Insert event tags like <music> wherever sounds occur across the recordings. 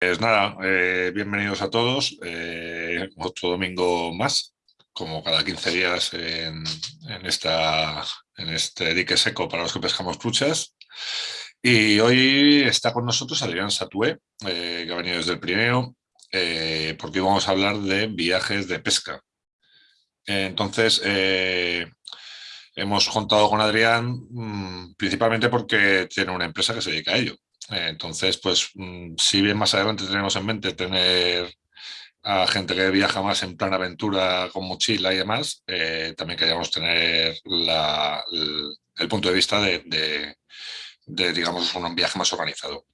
Pues nada, eh, bienvenidos a todos. Eh, otro domingo más, como cada 15 días en, este dique seco para los que pescamos truchas. Y hoy está con nosotros Adrián Satué, eh, que ha venido desde el Pirineo, porque vamos a hablar de viajes de pesca. Entonces, hemos contado con Adrián mm, principalmente porque tiene una empresa que se dedica a ello. Entonces, pues, mm, si bien más adelante tenemos en mente tener a gente que viaja más en plan aventura con mochila y demás, eh, también queríamos tener el, punto de vista de, digamos, un viaje más organizado.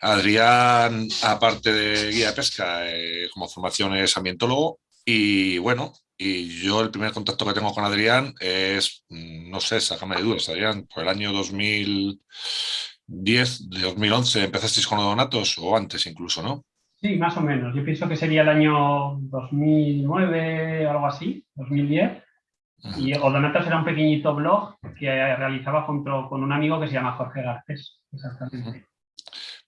Adrián, aparte de guía de pesca, eh, como formación es ambientólogo y bueno, y yo el primer contacto que tengo con Adrián es, mm, no sé, sácame de dudas, Adrián, por el año 2000, 10 de 2011 empezasteis con Odonatos o antes incluso, ¿no? Sí, más o menos. Yo pienso que sería el año 2009 o algo así, 2010. Y Odonatos era un pequeñito blog que realizaba junto con un amigo que se llama Jorge Garcés. Exactamente.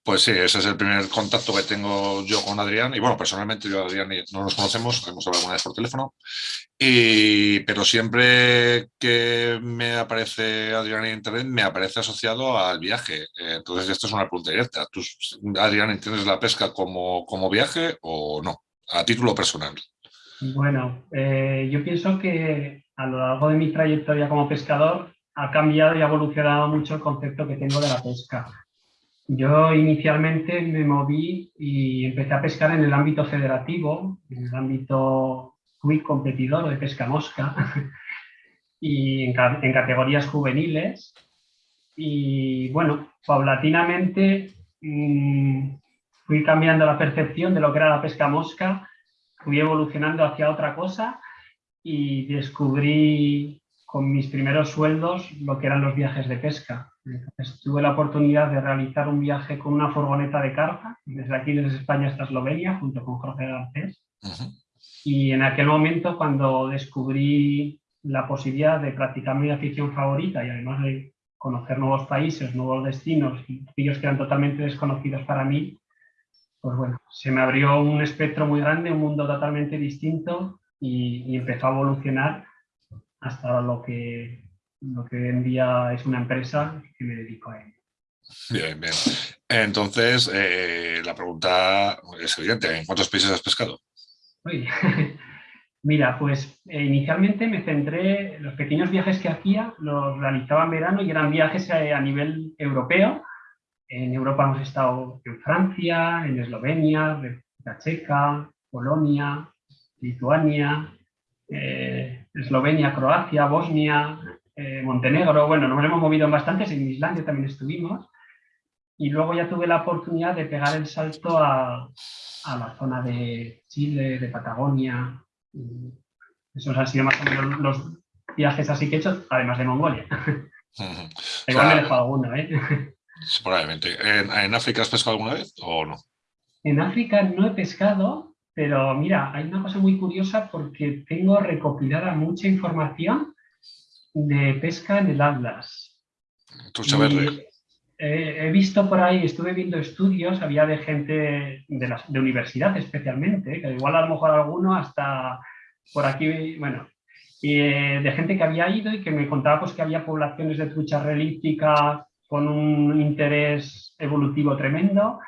Pues sí, ese es el primer contacto que tengo yo con Adrián. Y bueno, personalmente yo y Adrián no nos conocemos, hemos hablado alguna vez por teléfono. Y, pero siempre que me aparece Adrián en internet, me aparece asociado al viaje. Entonces, esto es una pregunta directa. ¿Tú, Adrián, entiendes la pesca como, como viaje o no? A título personal. Bueno, eh, yo pienso que a lo largo de mi trayectoria como pescador ha cambiado y ha evolucionado mucho el concepto que tengo de la pesca. Yo inicialmente me moví y empecé a pescar en el ámbito federativo, en el ámbito muy competidor de pesca mosca <laughs> y en, categorías juveniles. Y bueno, paulatinamente mm, fui cambiando la percepción de lo que era la pesca mosca, fui evolucionando hacia otra cosa y descubrí con mis primeros sueldos lo que eran los viajes de pesca. Tuve la oportunidad de realizar un viaje con una furgoneta de carga, desde aquí, desde España hasta Eslovenia, junto con Jorge Garcés. Y en aquel momento, cuando descubrí la posibilidad de practicar mi afición favorita y además de conocer nuevos países, nuevos destinos, y ellos que eran totalmente desconocidos para mí, pues bueno, se me abrió un espectro muy grande, un mundo totalmente distinto y, y empezó a evolucionar hasta lo que, lo que hoy en día es una empresa que me dedico a ello. Bien, bien. Entonces, eh, la pregunta es evidente. ¿En cuántos países has pescado? <laughs> Mira, pues eh, inicialmente me centré, los pequeños viajes que hacía los realizaba en verano y eran viajes eh, a nivel europeo. En Europa hemos estado en Francia, en Eslovenia, República Checa, Polonia, Lituania, Eslovenia, Croacia, Bosnia, eh, Montenegro, bueno, nos hemos movido en bastantes, en Islandia también estuvimos, y luego ya tuve la oportunidad de pegar el salto a, la zona de Chile, de Patagonia, esos han sido más o menos los viajes así que he hecho, además de Mongolia. <laughs> Igual me dejo alguno, ¿eh? probablemente. ¿En África has pescado alguna vez o no? En África no he pescado, pero mira, hay una cosa muy curiosa porque tengo recopilada mucha información de pesca en el Atlas. verde. he visto por ahí, estuve viendo estudios, había de gente de, la, de universidad especialmente, que igual a lo mejor alguno hasta por aquí, bueno, y, eh, de gente que había ido y que me contaba pues, que había poblaciones de trucha relíptica con un interés evolutivo tremendo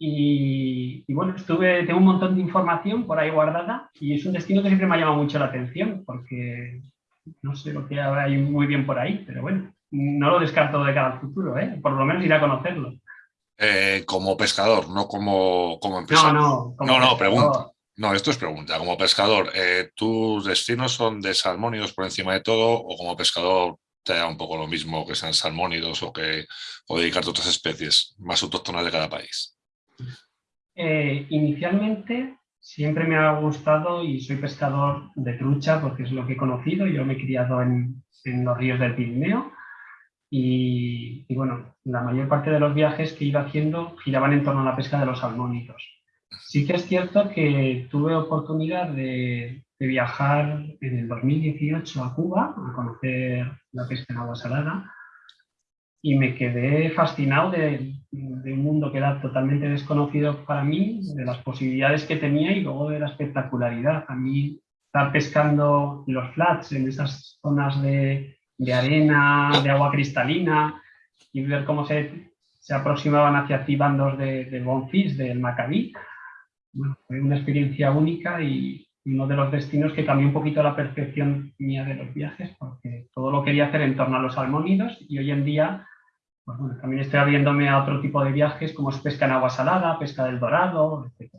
y, bueno, estuve, tengo un montón de información por ahí guardada y es un destino que siempre me ha llamado mucho la atención porque no sé lo que hay muy bien por ahí, pero bueno, no lo descarto de cara al futuro, ¿eh? por lo menos iré a conocerlo. Eh, como pescador, no como, como empresario. No, no, no, no, pregunta. No, esto es pregunta. Como pescador, eh, ¿tus destinos son de salmónidos por encima de todo o como pescador te da un poco lo mismo que sean salmónidos o que o dedicarte a otras especies más autóctonas de cada país? Eh, inicialmente siempre me ha gustado y soy pescador de trucha porque es lo que he conocido. Yo me he criado en, los ríos del Pirineo y, bueno, la mayor parte de los viajes que iba haciendo giraban en torno a la pesca de los salmónidos. Sí que es cierto que tuve oportunidad de, viajar en el 2018 a Cuba a conocer la pesca en agua salada y me quedé fascinado de, de un mundo que era totalmente desconocido para mí, de las posibilidades que tenía y luego de la espectacularidad. A mí estar pescando los flats en esas zonas de, de arena, de agua cristalina y ver cómo se, se aproximaban hacia ti bandos de, de bonfis, del Macabí. Bueno, fue una experiencia única y uno de los destinos que cambió un poquito la percepción mía de los viajes porque todo lo quería hacer en torno a los salmónidos y hoy en día pues bueno, también estoy abriéndome a otro tipo de viajes como es pesca en agua salada, pesca del dorado, etc.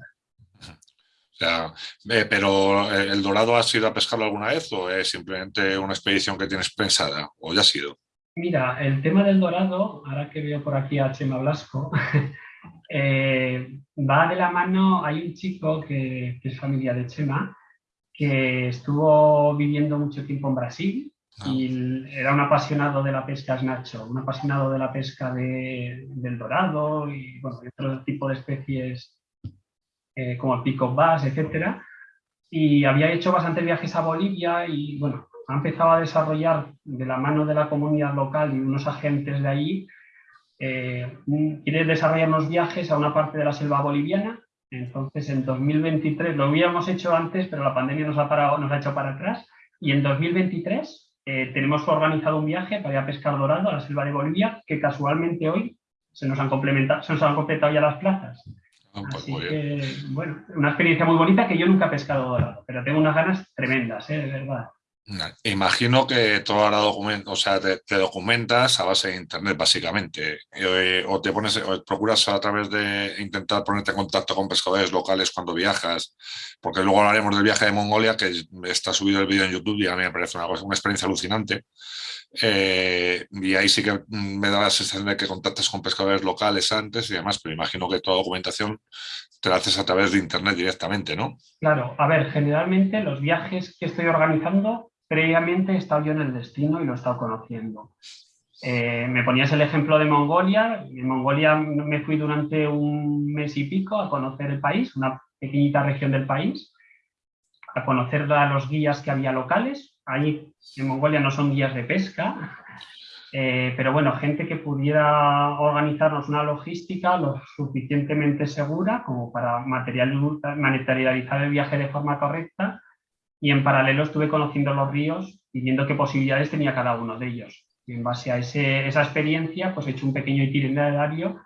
O sea, eh, pero eh, ¿el dorado has ido a pescarlo alguna vez o es simplemente una expedición que tienes pensada o ya ha sido? Mira, el tema del dorado, ahora que veo por aquí a Chema Blasco, <laughs> eh, va de la mano, hay un chico que, que, es familia de Chema, que estuvo viviendo mucho tiempo en Brasil ah. y era un apasionado de la pesca snacho, un apasionado de la pesca de, del dorado y bueno, otro tipo de especies eh, como el pico bass, etcétera. Y había hecho bastantes viajes a Bolivia y bueno, ha empezado a desarrollar de la mano de la comunidad local y unos agentes de allí, eh, quiere desarrollar unos viajes a una parte de la selva boliviana. Entonces en 2023, lo habíamos hecho antes, pero la pandemia nos ha, parado, nos ha hecho para atrás. Y en 2023 eh, tenemos organizado un viaje para ir a pescar dorado a la selva de Bolivia, que casualmente hoy se nos han, complementado, se nos han completado ya las plazas. Ah, pues Así que, bueno, una experiencia muy bonita que yo nunca he pescado dorado, pero tengo unas ganas tremendas, ¿eh? de verdad. Imagino que todo documento, o sea, te, documentas a base de internet, básicamente. Eh, o te pones, o procuras a través de intentar ponerte en contacto con pescadores locales cuando viajas, porque luego hablaremos del viaje de Mongolia, que está subido el vídeo en YouTube y a mí me parece una, una experiencia alucinante. Eh, y ahí sí que me da la sensación de que contactas con pescadores locales antes y demás, pero imagino que toda documentación te la haces a través de internet directamente, ¿no? Claro, a ver, generalmente los viajes que estoy organizando, previamente he estado yo en el destino y lo he estado conociendo. Eh, me ponías el ejemplo de Mongolia, en Mongolia me fui durante un mes y pico a conocer el país, una pequeñita región del país, a conocer a los guías que había locales, ahí en Mongolia no son guías de pesca, eh, pero bueno, gente que pudiera organizarnos una logística lo suficientemente segura como para materializar el viaje de forma correcta y en paralelo estuve conociendo los ríos y viendo qué posibilidades tenía cada uno de ellos. Y en base a esa experiencia, pues he hecho un pequeño itinerario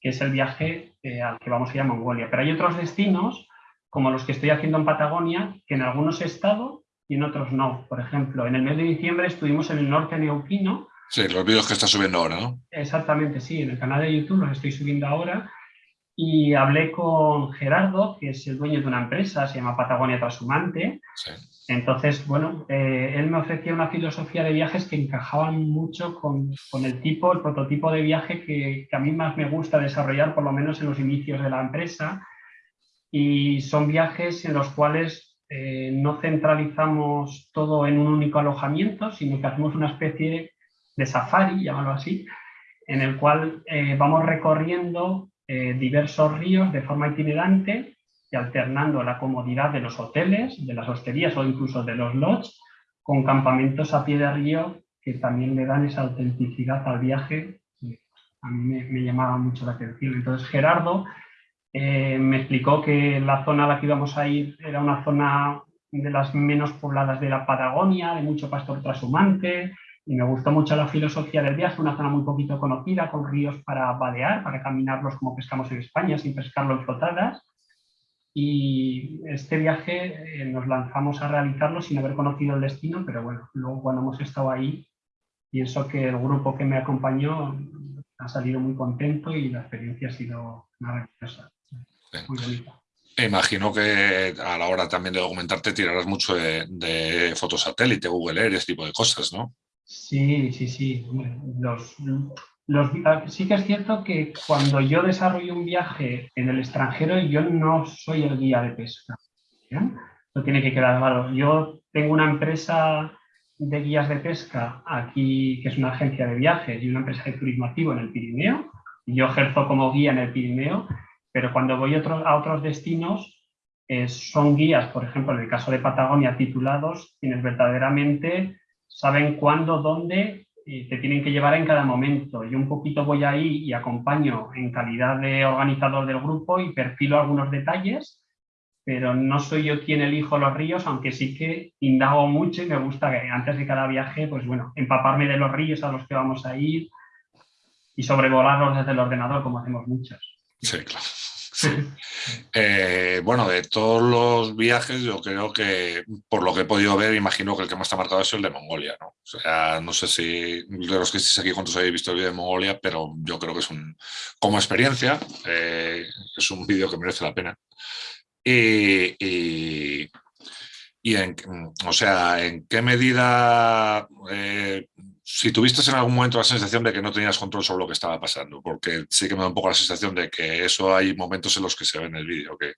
que es el viaje eh, al que vamos a ir a Mongolia. Pero hay otros destinos, como los que estoy haciendo en Patagonia, que en algunos he estado y en otros no. Por ejemplo, en el mes de diciembre estuvimos en el norte neuquino. Sí, los vídeos que está subiendo ahora, ¿no? Exactamente, sí, en el canal de YouTube los estoy subiendo ahora. Y hablé con Gerardo, que es el dueño de una empresa, se llama Patagonia Trashumante. Sí. Entonces, bueno, eh, él me ofrecía una filosofía de viajes que encajaban mucho con, con el tipo, el prototipo de viaje que, que, a mí más me gusta desarrollar, por lo menos en los inicios de la empresa. Y son viajes en los cuales eh, no centralizamos todo en un único alojamiento, sino que hacemos una especie de safari, llamarlo así, en el cual eh, vamos recorriendo eh, diversos ríos de forma itinerante y alternando la comodidad de los hoteles, de las hosterías o incluso de los lodges, con campamentos a pie de río que también le dan esa autenticidad al viaje a mí me, me llamaba mucho la atención. Entonces Gerardo eh, me explicó que la zona a la que íbamos a ir era una zona de las menos pobladas de la Patagonia, de mucho pastor trashumante, y me gustó mucho la filosofía del viaje, una zona muy poquito conocida, con ríos para balear, para caminarlos como pescamos en España, sin pescarlo en flotadas. Y este viaje eh, nos lanzamos a realizarlo sin haber conocido el destino, pero bueno, luego cuando hemos estado ahí, pienso que el grupo que me acompañó ha salido muy contento y la experiencia ha sido maravillosa. Imagino que a la hora también de documentarte tirarás mucho de, de fotosatélite, Google Earth, ese tipo de cosas, ¿no? Sí, sí, sí. Los, los, sí que es cierto que cuando yo desarrollo un viaje en el extranjero, yo no soy el guía de pesca. Lo tiene que quedar claro. Yo tengo una empresa de guías de pesca aquí, que es una agencia de viajes y una empresa de turismo activo en el Pirineo. Yo ejerzo como guía en el Pirineo pero cuando voy a otros destinos, eh, son guías, por ejemplo, en el caso de Patagonia, titulados, quienes verdaderamente saben cuándo, dónde y te tienen que llevar en cada momento. Yo un poquito voy ahí y acompaño en calidad de organizador del grupo y perfilo algunos detalles, pero no soy yo quien elijo los ríos, aunque sí que indago mucho y me gusta que antes de cada viaje, pues bueno, empaparme de los ríos a los que vamos a ir y sobrevolarlos desde el ordenador, como hacemos muchos. Sí, claro. Eh, bueno, de todos los viajes, yo creo que, por lo que he podido ver, imagino que el que más ha marcado es el de Mongolia, ¿no? O sea, no sé si de los que estéis aquí cuántos habéis visto el vídeo de Mongolia, pero yo creo que es un, como experiencia, eh, es un vídeo que merece la pena. Y, en, o sea, ¿en qué medida eh, si tuviste en algún momento la sensación de que no tenías control sobre lo que estaba pasando, porque sí que me da un poco la sensación de que eso hay momentos en los que se ve en el vídeo, que,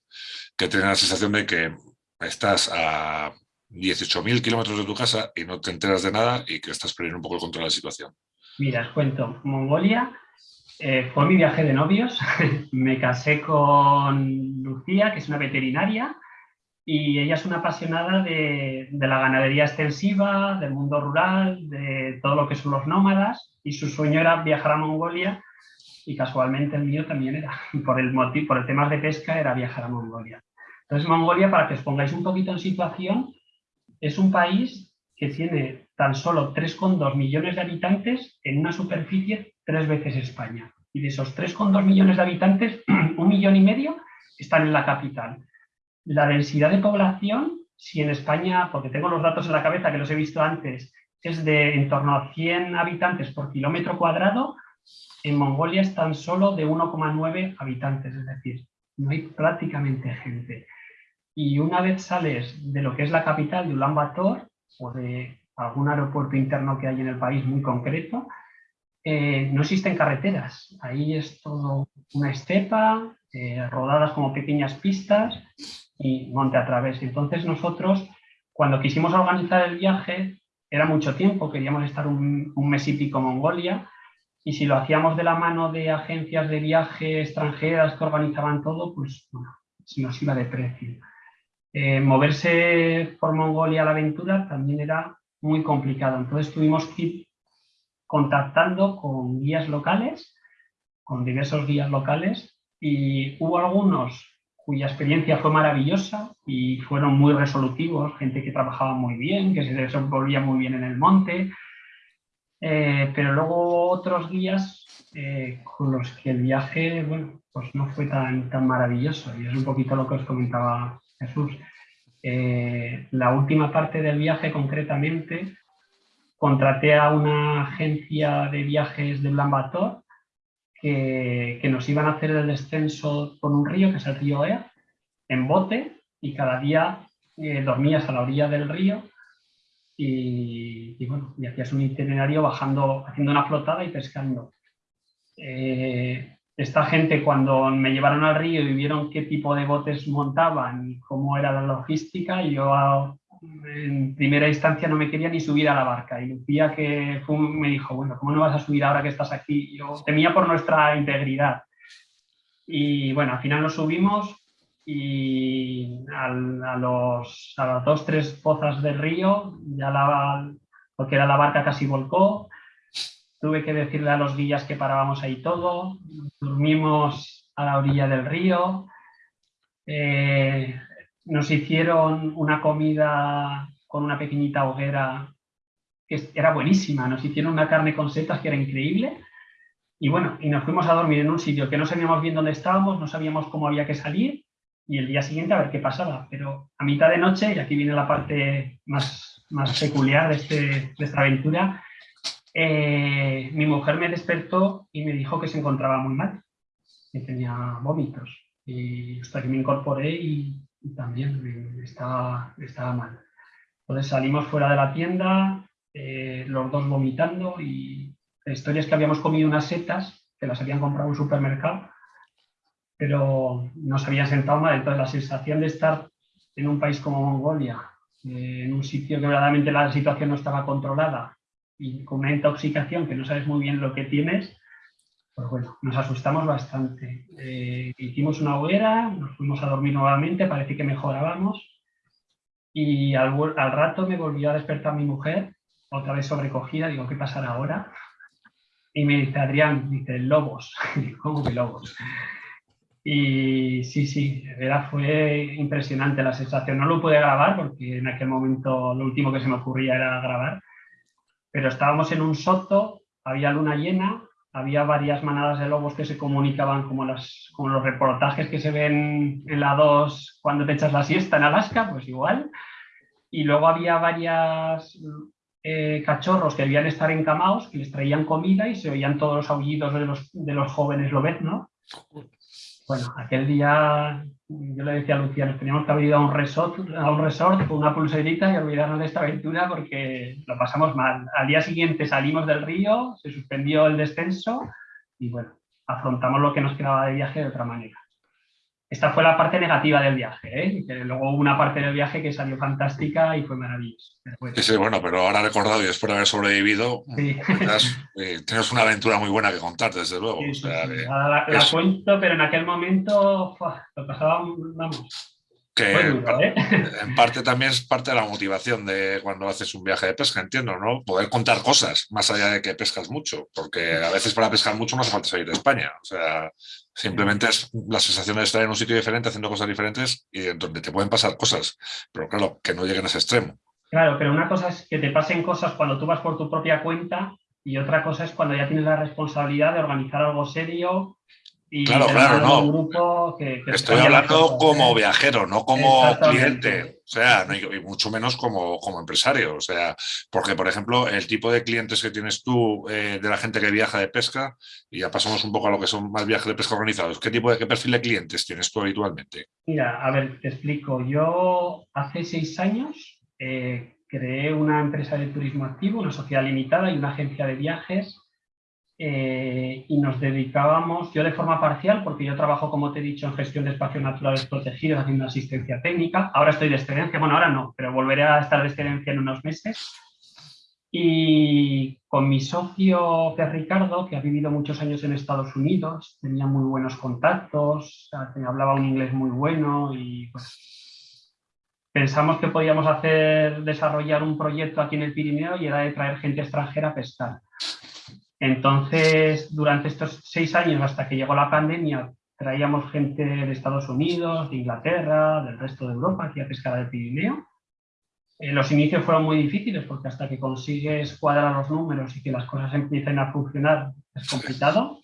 que tienes la sensación de que estás a 18.000 kilómetros de tu casa y no te enteras de nada y que estás perdiendo un poco el control de la situación. Mira, os cuento, Mongolia eh, fue mi viaje de novios, <laughs> me casé con Lucía, que es una veterinaria, y ella es una apasionada de, la ganadería extensiva, del mundo rural, de todo lo que son los nómadas y su sueño era viajar a Mongolia y casualmente el mío también era, <laughs> por el, motivo, por el tema de pesca era viajar a Mongolia. Entonces Mongolia, para que os pongáis un poquito en situación, es un país que tiene tan solo 3,2 millones de habitantes en una superficie tres veces España. Y de esos 3,2 millones de habitantes, <clears throat> un millón y medio están en la capital. La densidad de población, si en España, porque tengo los datos en la cabeza que los he visto antes, es de en torno a 100 habitantes por kilómetro cuadrado, en Mongolia es tan solo de 1,9 habitantes, es decir, no hay prácticamente gente. Y una vez sales de lo que es la capital de Ulan Bator o de algún aeropuerto interno que hay en el país muy concreto, eh, no existen carreteras. Ahí es todo una estepa, eh, rodadas como pequeñas pistas y monte a través. Entonces nosotros, cuando quisimos organizar el viaje, era mucho tiempo, queríamos estar un, mes y pico en Mongolia, y si lo hacíamos de la mano de agencias de viaje extranjeras que organizaban todo, pues bueno, se nos iba de precio. Eh, moverse por Mongolia a la aventura también era muy complicado, entonces tuvimos que contactando con guías locales, con diversos guías locales, y hubo algunos cuya experiencia fue maravillosa y fueron muy resolutivos, gente que trabajaba muy bien, que se desenvolvía muy bien en el monte, eh, pero luego otros guías eh, con los que el viaje, bueno, pues no fue tan, tan maravilloso y es un poquito lo que os comentaba Jesús. Eh, la última parte del viaje concretamente contraté a una agencia de viajes de Bator que, nos iban a hacer el descenso por un río, que es el río Ea, en bote, y cada día eh, dormías a la orilla del río y, bueno, y hacías un itinerario bajando, haciendo una flotada y pescando. Eh, esta gente cuando me llevaron al río y vieron qué tipo de botes montaban y cómo era la logística, yo en primera instancia no me quería ni subir a la barca. Y Lucía que me dijo, bueno, ¿cómo no vas a subir ahora que estás aquí? Yo temía por nuestra integridad. Y bueno, al final nos subimos y a, los, a las dos, tres pozas del río, ya la, porque era la barca casi volcó, tuve que decirle a los guías que parábamos ahí todo, dormimos a la orilla del río, eh, nos hicieron una comida con una pequeñita hoguera que era buenísima, nos hicieron una carne con setas que era increíble. Y bueno, y nos fuimos a dormir en un sitio que no sabíamos bien dónde estábamos, no sabíamos cómo había que salir y el día siguiente a ver qué pasaba, pero a mitad de noche, y aquí viene la parte más, más peculiar de, este, de esta aventura, eh, mi mujer me despertó y me dijo que se encontraba muy mal, que tenía vómitos. Y hasta que me incorporé y también estaba, estaba mal. Entonces salimos fuera de la tienda, eh, los dos vomitando y la historia es que habíamos comido unas setas que las habían comprado en un supermercado, pero nos habían sentado mal. Entonces la sensación de estar en un país como Mongolia, eh, en un sitio que verdaderamente la situación no estaba controlada y con una intoxicación que no sabes muy bien lo que tienes, pues bueno, nos asustamos bastante. Eh, hicimos una hoguera, nos fuimos a dormir nuevamente, parece que mejorábamos y al, rato me volvió a despertar mi mujer otra vez sobrecogida, digo, ¿qué pasará ahora? Y me dice, Adrián, dice, lobos. <laughs> ¿Cómo que lobos? Y sí, sí, era, fue impresionante la sensación. No lo pude grabar porque en aquel momento lo último que se me ocurría era grabar, pero estábamos en un soto, había luna llena, había varias manadas de lobos que se comunicaban como, las, como los reportajes que se ven en la 2 cuando te echas la siesta en Alaska, pues igual. Y luego había varias eh, cachorros que debían estar encamados, que les traían comida y se oían todos los aullidos de los, de los jóvenes ¿no? Bueno, aquel día yo le decía a Lucía, nos teníamos que haber ido a un resort, a un resort con una pulserita y olvidarnos de esta aventura porque lo pasamos mal. Al día siguiente salimos del río, se suspendió el descenso y bueno, afrontamos lo que nos quedaba de viaje de otra manera. Esta fue la parte negativa del viaje, ¿eh? luego hubo una parte del viaje que salió fantástica y fue maravillosa. Sí, bueno, pero ahora recordado y después de haber sobrevivido, eh, tienes una aventura muy buena que contar, desde luego. la, cuento, pero en aquel momento lo pasaba, vamos, que ¿eh? en parte también es parte de la motivación de cuando haces un viaje de pesca, entiendo, ¿no? Poder contar cosas, más allá de que pescas mucho, porque a veces para pescar mucho no hace falta salir de España. O sea, simplemente es la sensación de estar en un sitio diferente, haciendo cosas diferentes y donde te pueden pasar cosas, pero claro, que no lleguen a ese extremo. Claro, pero una cosa es que te pasen cosas cuando tú vas por tu propia cuenta y otra cosa es cuando ya tienes la responsabilidad de organizar algo serio claro, claro, no. Estoy hablando como viajero, no como cliente, o sea, y mucho menos como, como, empresario, o sea, porque, por ejemplo, el tipo de clientes que tienes tú eh, de la gente que viaja de pesca, y ya pasamos un poco a lo que son más viajes de pesca organizados, ¿qué tipo de qué perfil de clientes tienes tú habitualmente? Mira, a ver, te explico. Yo hace seis años eh, creé una empresa de turismo activo, una sociedad limitada y una agencia de viajes eh, y nos dedicábamos, yo de forma parcial, porque yo trabajo, como te he dicho, en gestión de espacios naturales protegidos, haciendo asistencia técnica. Ahora estoy de excedencia, bueno, ahora no, pero volveré a estar de excedencia en unos meses. Y con mi socio, que es Ricardo, que ha vivido muchos años en Estados Unidos, tenía muy buenos contactos, hablaba un inglés muy bueno y pues, pensamos que podíamos hacer, desarrollar un proyecto aquí en el Pirineo y era de traer gente extranjera a pescar. Entonces, durante estos seis años, hasta que llegó la pandemia, traíamos gente de Estados Unidos, de Inglaterra, del resto de Europa, aquí a pescar del Pirineo. Los inicios fueron muy difíciles porque hasta que consigues cuadrar los números y que las cosas empiecen a funcionar es complicado.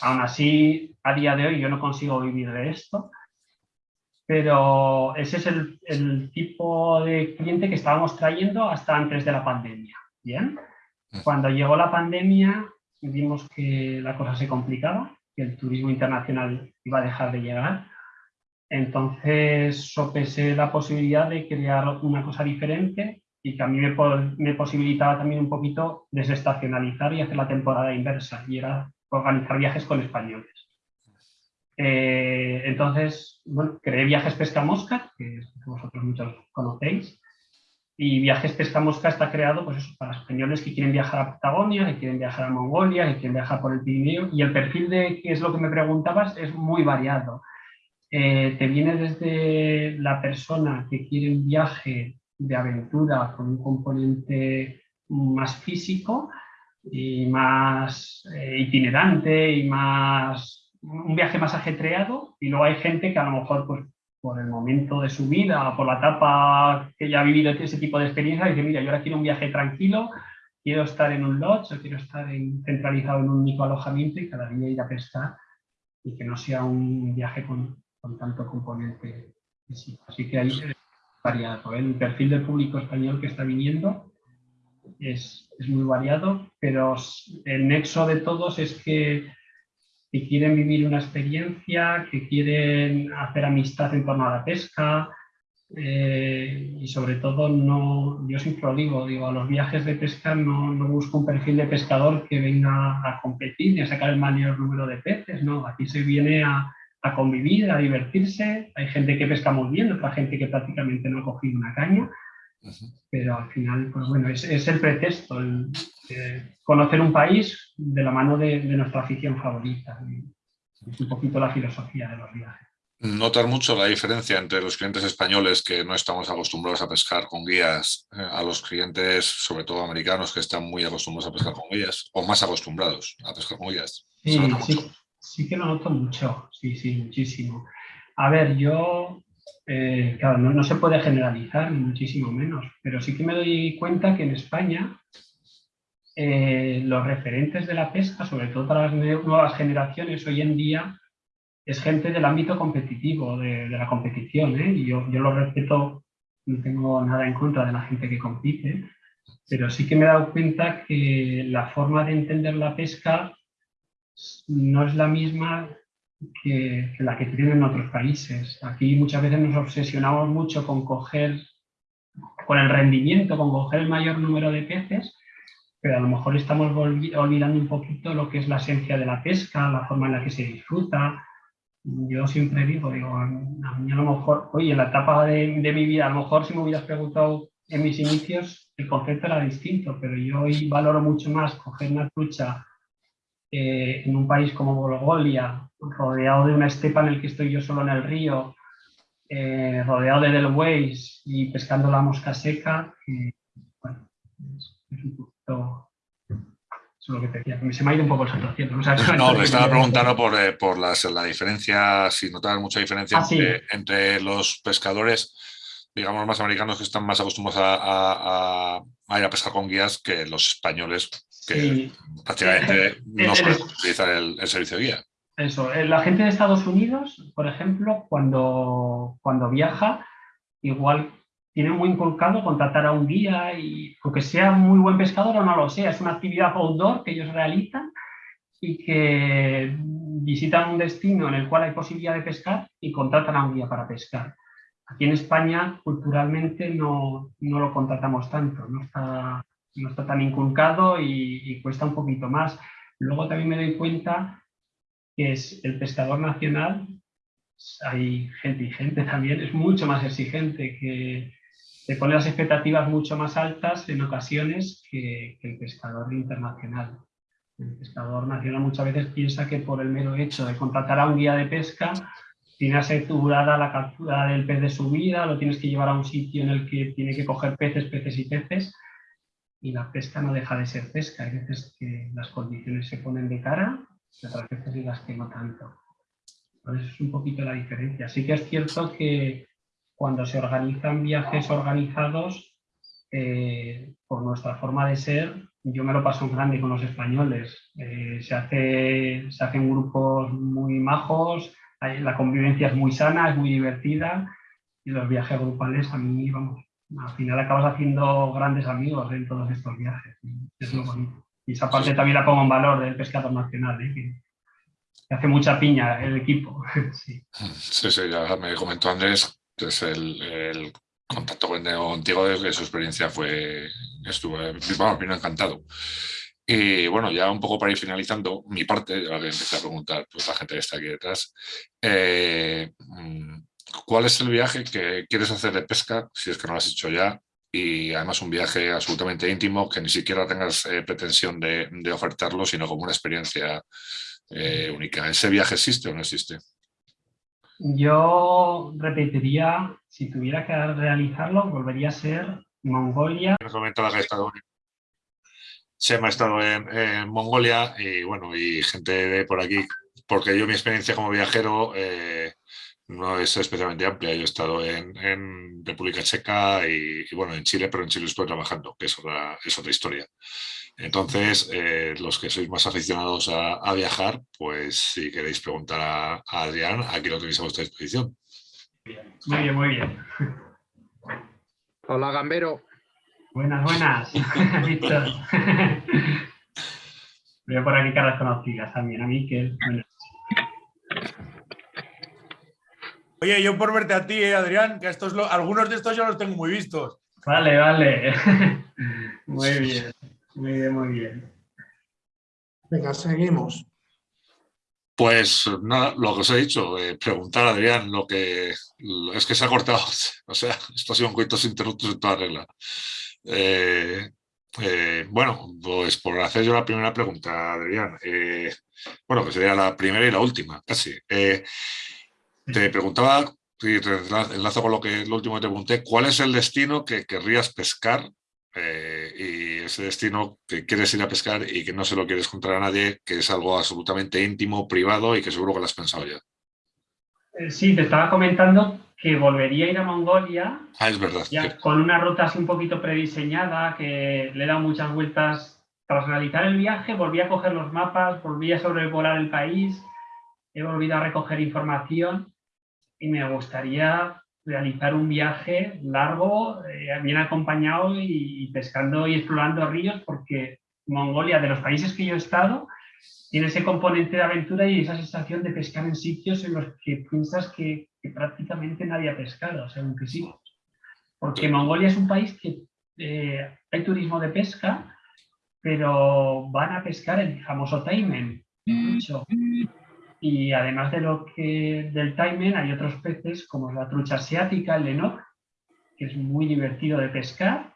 Aún así, a día de hoy yo no consigo vivir de esto, pero ese es el, el tipo de cliente que estábamos trayendo hasta antes de la pandemia. ¿Bien? Cuando llegó la pandemia vimos que la cosa se complicaba, que el turismo internacional iba a dejar de llegar. Entonces sopesé la posibilidad de crear una cosa diferente y que a mí me, posibilitaba también un poquito desestacionalizar y hacer la temporada inversa, y era organizar viajes con españoles. Eh, entonces, bueno, creé Viajes Pesca Mosca, que vosotros muchos conocéis, y Viajes Pesca Mosca está creado pues para españoles que quieren viajar a Patagonia, que quieren viajar a Mongolia, que quieren viajar por el Pirineo. Y el perfil de, que es lo que me preguntabas, es muy variado. Eh, te viene desde la persona que quiere un viaje de aventura con un componente más físico y más eh, itinerante y más un viaje más ajetreado y luego hay gente que a lo mejor pues por el momento de su vida, por la etapa que ya ha vivido ese tipo de experiencia, dice, mira, yo ahora quiero un viaje tranquilo, quiero estar en un lodge, o quiero estar centralizado en un único alojamiento y cada día ir a pescar y que no sea un viaje con, tanto componente físico. Así que ahí es variado. ¿eh? El perfil del público español que está viniendo es, es muy variado, pero el nexo de todos es que que quieren vivir una experiencia, que quieren hacer amistad en torno a la pesca eh, y sobre todo, no, yo siempre lo digo, digo, a los viajes de pesca no, no, busco un perfil de pescador que venga a competir ni a sacar el mayor número de peces, no, aquí se viene a, a convivir, a divertirse, hay gente que pesca muy bien, otra gente que prácticamente no ha cogido una caña, pero al final, pues bueno, es, es el pretexto, el, conocer un país de la mano de, nuestra afición favorita. Es un poquito la filosofía de los viajes. notar mucho la diferencia entre los clientes españoles que no estamos acostumbrados a pescar con guías, eh, a los clientes, sobre todo americanos, que están muy acostumbrados a pescar con guías, o más acostumbrados a pescar con guías. Sí, sí, sí, que lo noto mucho, sí, sí, muchísimo. A ver, yo, eh, claro, no, se puede generalizar, ni muchísimo menos, pero sí que me doy cuenta que en España eh, los referentes de la pesca, sobre todo para las nuevas generaciones, hoy en día es gente del ámbito competitivo, de, la competición, ¿eh? yo, lo respeto, no tengo nada en contra de la gente que compite, pero sí que me he dado cuenta que la forma de entender la pesca no es la misma que, la que tienen en otros países. Aquí muchas veces nos obsesionamos mucho con coger, con el rendimiento, con coger el mayor número de peces, pero a lo mejor estamos olvidando un poquito lo que es la esencia de la pesca, la forma en la que se disfruta, yo siempre digo, digo, a mí a lo mejor, oye, en la etapa de, mi vida, a lo mejor si me hubieras preguntado en mis inicios, el concepto era distinto, pero yo hoy valoro mucho más coger una trucha eh, en un país como Bolgolia, rodeado de una estepa en el que estoy yo solo en el río, eh, rodeado de delways y pescando la mosca seca, que, bueno, es, es un poquito lo que te decía. Se me ha ido un poco el salto No, le estaba preguntando por, eh, por las, la diferencia, si notas mucha diferencia ah, entre, los pescadores, digamos, más americanos que están más acostumbrados a, ir a pescar con guías que los españoles que prácticamente no saben utilizar el, servicio de guía. Eso, eh, la gente de Estados Unidos, por ejemplo, cuando, cuando viaja, igual tiene muy inculcado contratar a un guía y aunque sea muy buen pescador o no lo sea, es una actividad outdoor que ellos realizan y que visitan un destino en el cual hay posibilidad de pescar y contratan a un guía para pescar. Aquí en España, culturalmente, no, no lo contratamos tanto, no está, no está tan inculcado y, y, cuesta un poquito más. Luego también me doy cuenta que es el pescador nacional, hay gente y gente también, es mucho más exigente que, se pone las expectativas mucho más altas en ocasiones que, el pescador internacional. El pescador nacional muchas veces piensa que por el mero hecho de contratar a un guía de pesca tiene asegurada la captura del pez de su vida, lo tienes que llevar a un sitio en el que tiene que coger peces, peces y peces, y la pesca no deja de ser pesca. Hay veces que las condiciones se ponen de cara y otras veces en las que no tanto. Eso es un poquito la diferencia. Sí que es cierto que cuando se organizan viajes organizados, eh, por nuestra forma de ser, yo me lo paso en grande con los españoles. Eh, se, hace, se hacen grupos muy majos, la convivencia es muy sana, es muy divertida y los viajes grupales a mí, vamos, al final acabas haciendo grandes amigos en todos estos viajes. Es lo bonito. Y esa parte también la pongo en valor del pescador nacional, ¿eh? que, hace mucha piña el equipo. <laughs> sí. sí, sí, ya me comentó Andrés entonces el, contacto contigo desde su experiencia fue, estuvo, vamos, vino encantado. Y bueno, ya un poco para ir finalizando mi parte, ahora que empecé a preguntar pues, la gente que está aquí detrás, eh, mm, ¿cuál es el viaje que quieres hacer de pesca, si es que no lo has hecho ya? Y además un viaje absolutamente íntimo, que ni siquiera tengas eh, pretensión de, ofertarlo, sino como una experiencia eh, única. ¿Ese viaje existe o no existe? Yo repetiría, si tuviera que realizarlo, volvería a ser Mongolia. La que estado se me ha estado en, Mongolia y bueno, y gente de por aquí, porque yo mi experiencia como viajero eh, no es especialmente amplia. Yo he estado en, República Checa y, bueno, en Chile, pero en Chile estoy trabajando, que es otra, es otra historia. Entonces, eh, los que sois más aficionados a, viajar, pues si queréis preguntar a, Adrián, aquí lo tenéis a vuestra disposición. Muy bien, muy bien. Hola, Gambero. Buenas, buenas. <laughs> <laughs> Veo por aquí caras conocidas también, a Miquel. Oye, yo por verte a ti, eh, Adrián, que estos algunos de estos ya los tengo muy vistos. Vale, vale. <laughs> muy bien. Muy bien, muy bien. Venga, seguimos. Pues nada, lo que os he dicho, eh, preguntar a Adrián lo que es que se ha cortado, <laughs> o sea, esto ha sido un coitos interruptos en toda regla. Eh, eh, bueno, pues por hacer yo la primera pregunta, Adrián, bueno, que sería la primera y la última, casi. Te preguntaba, y te enlazo con lo que lo último que te pregunté, ¿cuál es el destino que querrías pescar? eh, y ese destino que quieres ir a pescar y que no se lo quieres contar a nadie, que es algo absolutamente íntimo, privado y que seguro que lo has pensado ya. Eh, Sí, te estaba comentando que volvería a ir a Mongolia Ah, es verdad. ya con una ruta así un poquito prediseñada, que le he dado muchas vueltas. Tras realizar el viaje, volví a coger los mapas, volví a sobrevolar el país, he volvido a recoger información y me gustaría realizar un viaje largo, eh, bien acompañado y, y pescando y explorando ríos, porque Mongolia, de los países que yo he estado, tiene ese componente de aventura y esa sensación de pescar en sitios en los que piensas que, que prácticamente nadie ha pescado, según que sí. Porque Mongolia es un país que eh, hay turismo de pesca, pero van a pescar el famoso taimen. mucho. Y además de lo que, del taimen, hay otros peces como la trucha asiática, el lenok, que es muy divertido de pescar,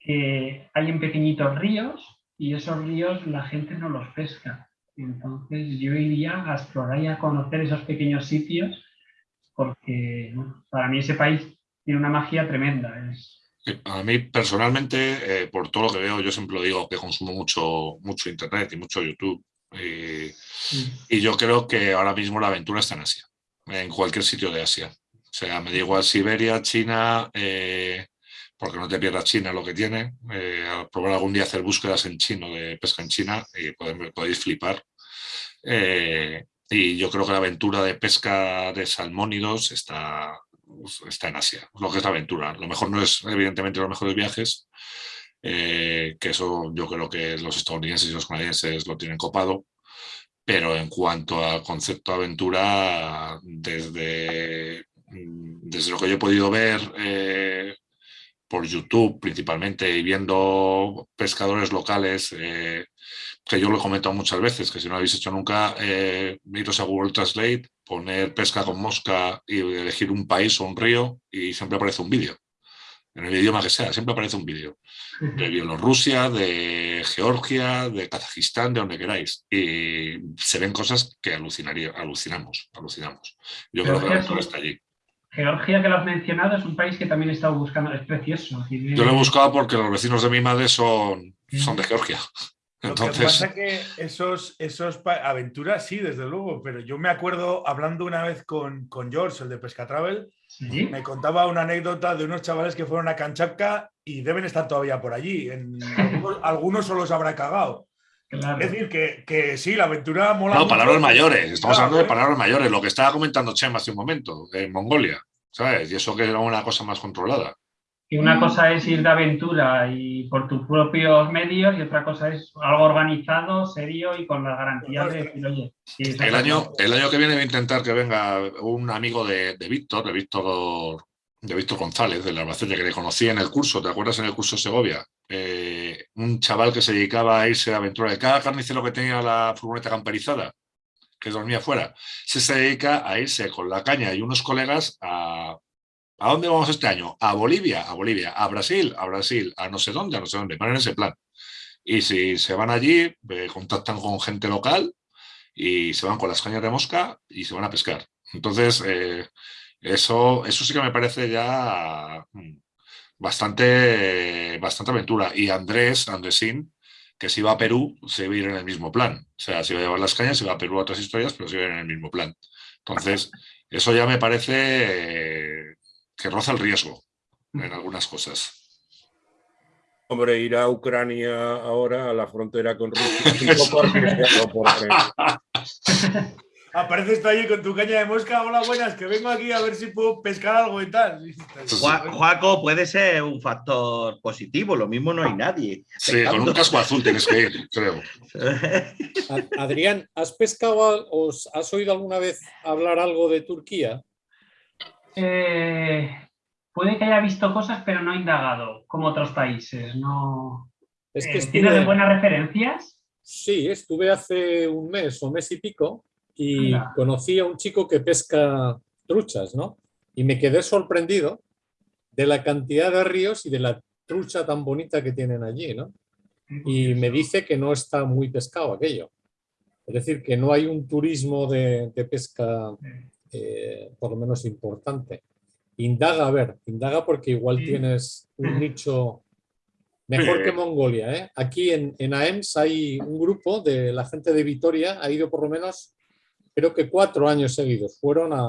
que hay en pequeñitos ríos y esos ríos la gente no los pesca. Entonces yo iría a explorar y a conocer esos pequeños sitios porque para mí ese país tiene una magia tremenda. Es, A mí personalmente, eh, por todo lo que veo, yo siempre lo digo que consumo mucho, mucho internet y mucho YouTube. Y, y yo creo que ahora mismo la aventura está en Asia, en cualquier sitio de Asia. O sea, me da igual Siberia, China, eh, porque no te pierdas China lo que tiene. Eh, a probar algún día hacer búsquedas en chino de pesca en China y podéis, podéis flipar. Eh, y yo creo que la aventura de pesca de salmónidos está, está en Asia, lo que es la aventura. Lo mejor no es, evidentemente, los mejores viajes, eh, que eso yo creo que los estadounidenses y los canadienses lo tienen copado, pero en cuanto al concepto aventura, desde, desde lo que yo he podido ver eh, por YouTube principalmente y viendo pescadores locales, eh, que yo lo he comentado muchas veces, que si no lo habéis hecho nunca, iros a Google Translate, poner pesca con mosca y elegir un país o un río y siempre aparece un vídeo. En el idioma que sea, siempre aparece un vídeo. De Bielorrusia, de Georgia, de Kazajistán, de donde queráis. Y se ven cosas que alucinaría, alucinamos, alucinamos. Yo creo que la está allí. Georgia, que lo has mencionado, es un país que también he estado buscando, es precioso. Tiene- Yo lo he buscado porque los vecinos de mi madre son, son de Georgia. Lo que <laughs> Entonces, pasa que esos, esos aventuras sí, desde luego, pero yo me acuerdo hablando una vez con, con George, el de Pesca Travel, Sí, me contaba una anécdota de unos chavales que fueron a Kanchapka y deben estar todavía por allí. En, algunos, <laughs> algunos solo se habrá cagado. claro. Es decir, que, que sí, la aventura mola. no, mucho. palabras mayores. Estamos Claro, hablando de ¿eh? palabras mayores. Lo que estaba comentando Chema hace un momento, en Mongolia. ¿Sabes? Y eso que era una cosa más controlada. Y una cosa es ir de aventura y por tus propios medios y otra cosa es algo organizado, serio y con la garantía de decir, oye, El año, el año que viene voy a intentar que venga un amigo de, de Víctor, de Víctor, de Víctor González, del Albacete, que le conocí en el curso, ¿te acuerdas en el curso Segovia? Eh, un chaval que se dedicaba a irse de aventura. De cada carnicero que tenía la furgoneta camperizada, que dormía fuera, se, se dedica a irse con la caña y unos colegas a... ¿A dónde vamos este año? A Bolivia, a Bolivia, a Brasil, a Brasil, a no sé dónde, a no sé dónde, van en ese plan. Y si se van allí, eh, contactan con gente local y se van con las cañas de mosca y se van a pescar. Entonces, eh, eso, eso sí que me parece ya mm, bastante, bastante aventura. Y Andrés, Andresín, que si va a Perú, se va a ir en el mismo plan. O sea, si va a llevar las cañas, se va a Perú a otras historias, pero se va a ir en el mismo plan. Entonces, eso ya me parece que roza el riesgo en algunas cosas. Hombre, ir a Ucrania ahora, a la frontera con Rusia, es un poco arriesgado porque Apareces tú allí con tu caña de mosca. Hola, buenas, que vengo aquí a ver si puedo pescar algo y tal. <laughs> Juaco puede ser un factor positivo, lo mismo no hay nadie. Sí, con un casco azul tienes que ir, creo. <laughs> Adrián, ¿has pescado o has oído alguna vez hablar algo de Turquía? Eh, puede que haya visto cosas, pero no indagado, como otros países. No... Es que Eh, ¿Tienes estuve, buenas referencias? sí, estuve hace un mes o mes y pico y Anda. conocí a un chico que pesca truchas, ¿no? Y me quedé sorprendido de la cantidad de ríos y de la trucha tan bonita que tienen allí, ¿no? Y me dice que no está muy pescado aquello. Es decir, que no hay un turismo de, de pesca eh, por lo menos importante. Indaga, a ver, indaga porque igual Sí. tienes un nicho mejor que Mongolia. ¿eh? Aquí en, en AEMS hay un grupo de la gente de Vitoria, ha ido por lo menos, creo que cuatro años seguidos. Fueron a,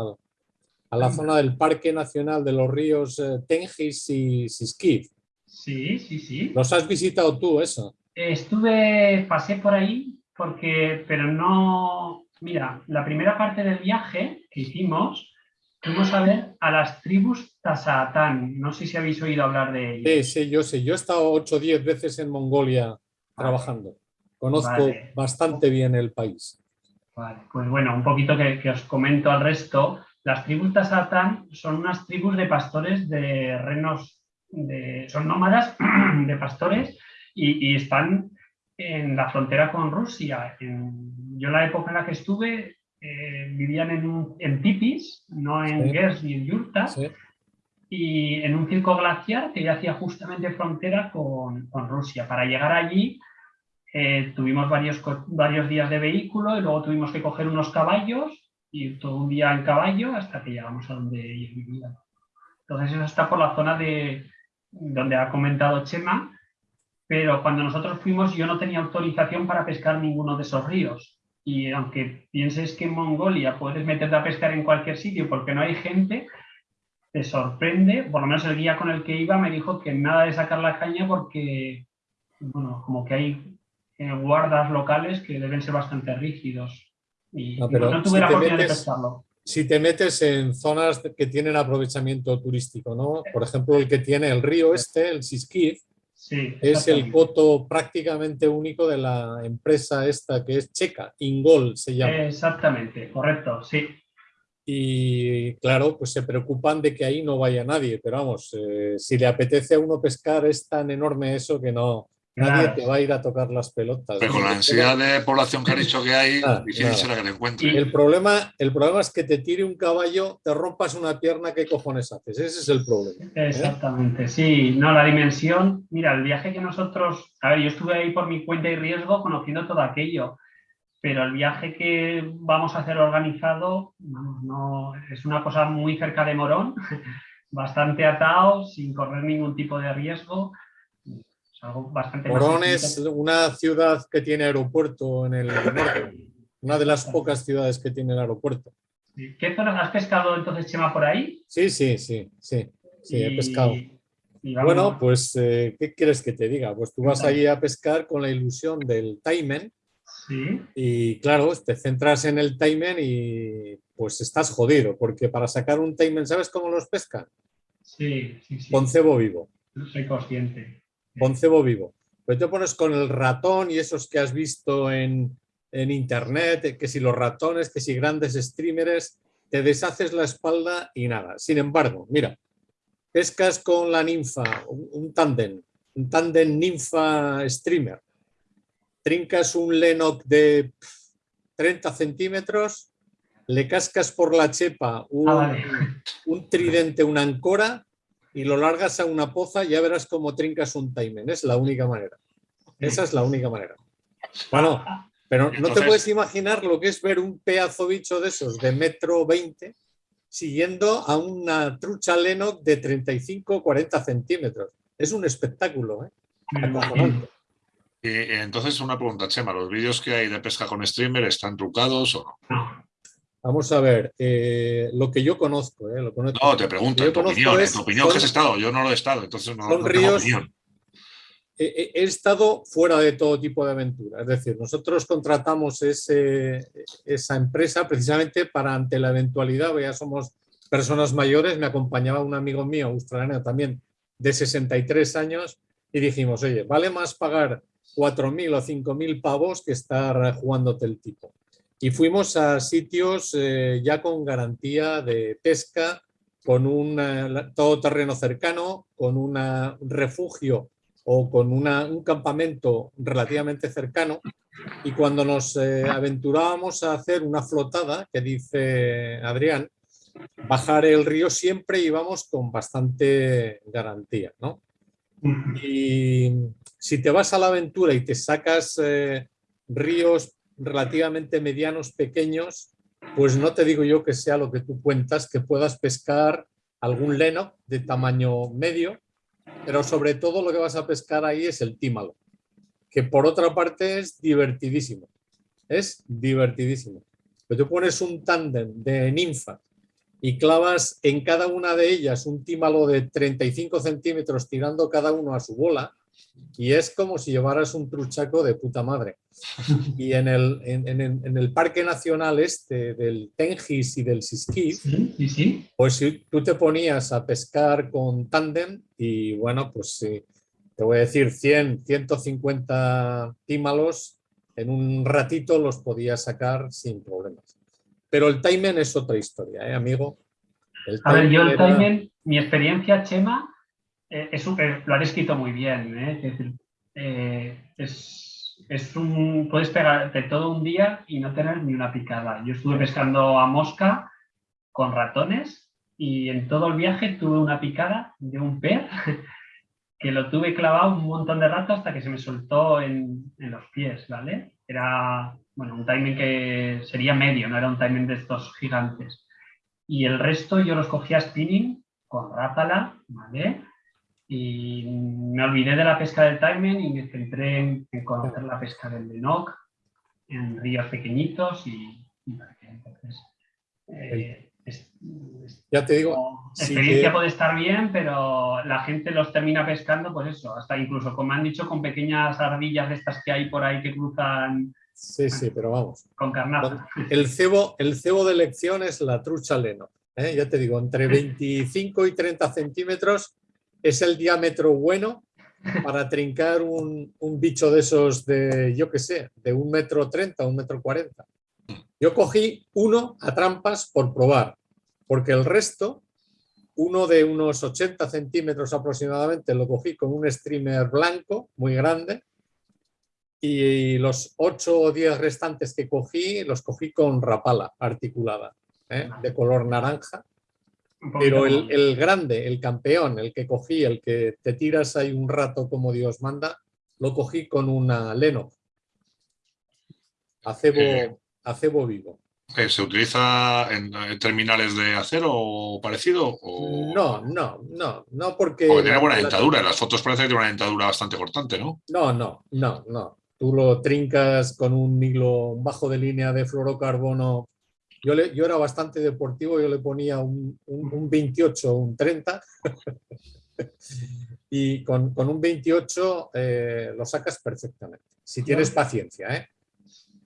a la zona del Parque Nacional de los Ríos eh, Tengis y Siskiv. Sí, sí, sí. ¿Los has visitado tú, eso? Estuve, pasé por ahí porque, pero no, mira, la primera parte del viaje que hicimos, fuimos a ver a las tribus Tasaatán. No sé si habéis oído hablar de ellas. Sí, sí, yo sé. Yo he estado 8 o 10 veces en Mongolia trabajando. Conozco Vale. bastante bien el país. Vale, pues bueno, un poquito que, que os comento al resto. Las tribus Tasaatán son unas tribus de pastores de renos, de, son nómadas <clears throat> de pastores y, y están en la frontera con Rusia. En- yo la época en la que estuve eh, vivían en, un- en tipis, no en Sí. gers ni en yurtas, Sí. y en un circo glaciar que ya hacía justamente frontera con, con Rusia. Para llegar allí eh, tuvimos varios, varios días de vehículo y luego tuvimos que coger unos caballos y todo un día en caballo hasta que llegamos a donde ellos vivían. Entonces eso está por la zona de donde ha comentado Chema, pero cuando nosotros fuimos yo no tenía autorización para pescar ninguno de esos ríos. Y aunque pienses que en Mongolia puedes meterte a pescar en cualquier sitio porque no hay gente, te sorprende, por lo menos el guía con el que iba me dijo que nada de sacar la caña porque, bueno, como que hay eh, guardas locales que deben ser bastante rígidos. Y No, pero no tuve si la de metes- pescarlo. Si te metes en zonas que tienen aprovechamiento turístico, ¿no? Por ejemplo, el que tiene el río este, el Siskiv, Sí, es el coto prácticamente único de la empresa esta que es checa, Ingol se llama. Exactamente, correcto, sí. Y claro, pues se preocupan de que ahí no vaya nadie, pero vamos, eh, si le apetece a uno pescar es tan enorme eso que no, nadie Claro. te va a ir a tocar las pelotas. Pero con la ansiedad de población que ha dicho que hay, Nada, difícil nada. será que le encuentre. El problema, el problema es que te tire un caballo, te rompas una pierna, ¿qué cojones haces? Ese es el problema. Exactamente, sí. No, la dimensión, mira, el viaje que nosotros, a ver, yo estuve ahí por mi cuenta y riesgo conociendo todo aquello, pero el viaje que vamos a hacer organizado, vamos, no, es una cosa muy cerca de Morón, <laughs> bastante atado, sin correr ningún tipo de riesgo. Algo bastante Morón es una ciudad que tiene aeropuerto en el <laughs> norte, una de las pocas ciudades que tiene el aeropuerto. ¿Qué zonas has pescado entonces, Chema, por ahí? Sí, sí, sí, sí, sí, he pescado. Bueno, pues, eh, ¿qué quieres que te diga? Pues tú vas allí a pescar con la ilusión del taimen Sí, y claro, te centras en el taimen y pues estás jodido, porque para sacar un taimen, ¿sabes cómo los pescan? sí, sí, sí. Con cebo vivo, Soy consciente. Con cebo vivo. Pero te pones con el ratón y esos que has visto en, en internet, eh, que si los ratones, que si grandes streamers, te deshaces la espalda y nada. Sin embargo, mira, pescas con la ninfa, un, un tándem, un tándem ninfa streamer. Trincas un Lennox de pf, 30 centímetros, le cascas por la chepa un, Ah, un tridente, una ancora y lo largas a una poza, ya verás cómo trincas un taimen. Es la única manera. Esa es la única manera. Bueno, pero no te puedes imaginar lo que es ver un pedazo bicho de esos de metro 20 siguiendo a una trucha Lennox de 35 40 centímetros. Es un espectáculo, ¿eh? Y entonces una pregunta, Chema, ¿los vídeos que hay de pesca con streamer están trucados o no? Vamos a ver, eh, lo que yo conozco, ¿eh? Lo conozco. No, te pregunto, en tu conozco opinión, en tu opinión que son- has estado, yo no lo he estado, entonces no, son no tengo ríos- opinión. he, he- he estado fuera de todo tipo de aventura. Es decir, nosotros contratamos ese- esa empresa precisamente para ante la eventualidad, ya somos personas mayores, me acompañaba un amigo mío, australiano también, de 63 años, y dijimos, oye, vale más pagar 4.000 o 5.000 pavos que estar jugándote el tipo. Y fuimos a sitios eh, ya con garantía de pesca, con un eh, todoterreno cercano, con una- un refugio o con una- un campamento relativamente cercano. Y cuando nos eh, aventurábamos a hacer una flotada, que dice Adrián, bajar el río siempre íbamos con bastante garantía, ¿no? Y si te vas a la aventura y te sacas eh, ríos relativamente medianos, pequeños, pues no te digo yo que sea lo que tú cuentas, que puedas pescar algún leno de tamaño medio, pero sobre todo lo que vas a pescar ahí es el tímalo, que por otra parte es divertidísimo, es divertidísimo. Pero tú pones un tándem de ninfa y clavas en cada una de ellas un tímalo de 35 centímetros tirando cada uno a su bola, y es como si llevaras un truchaco de puta madre. Y en el, en, en- en el Parque Nacional este del Tengis y del Siskif, Sí, sí, sí. pues si tú te ponías a pescar con tándem y bueno, pues sí, te voy a decir 100, 150 tímalos, en un ratito los podías sacar sin problemas. Pero el timing es otra historia, ¿eh, amigo? El A ver, yo el era- timing, mi experiencia, Chema, eh, es súper- lo han escrito muy bien. ¿eh? Es, eh, es, es un, puedes pegarte todo un día y no tener ni una picada. Yo estuve pescando a mosca con ratones y en todo el viaje tuve una picada de un pez <laughs> que lo tuve clavado un montón de rato hasta que se me soltó en, en los pies, ¿vale? Era, bueno, un timing que sería medio, no era un timing de estos gigantes y el resto yo los cogía spinning con rápala, ¿vale? Y me olvidé de la pesca del timing y me centré en, conocer la pesca del Lenoc en ríos pequeñitos y, y para entonces eh, es- es- Ya te digo, sí experiencia que- puede estar bien, pero la gente los termina pescando, pues eso, hasta incluso, como han dicho, con pequeñas ardillas de estas que hay por ahí que cruzan sí, sí, pero vamos. con carnaza. El cebo, el cebo de elección es la trucha leno. ¿eh? Ya te digo, entre <laughs> 25 y 30 centímetros es el diámetro bueno para trincar un, un bicho de esos de, yo qué sé, de un metro 30, un metro 40. Yo cogí uno a trampas por probar, porque el resto, uno de unos 80 centímetros aproximadamente, lo cogí con un streamer blanco muy grande y los 8 o 10 restantes que cogí los cogí con rapala articulada, ¿eh? de color naranja. Pero el, grande, el campeón, el que cogí, el que te tiras ahí un rato como Dios manda, lo cogí con una Leno. Acebo, Eh. acebo vivo. Eh, ¿Se utiliza en, en terminales de acero o parecido? O... No, no, no, no porque... Porque tiene la- buena la- dentadura. En las fotos parece que tiene una dentadura bastante cortante, ¿no? No, no, no, no. Tú lo trincas con un hilo bajo de línea de fluorocarbono. Yo, le, yo era bastante deportivo, yo le ponía un, un, un 28 un 30 <laughs> y con, con un 28 eh, lo sacas perfectamente, si tienes paciencia. ¿eh?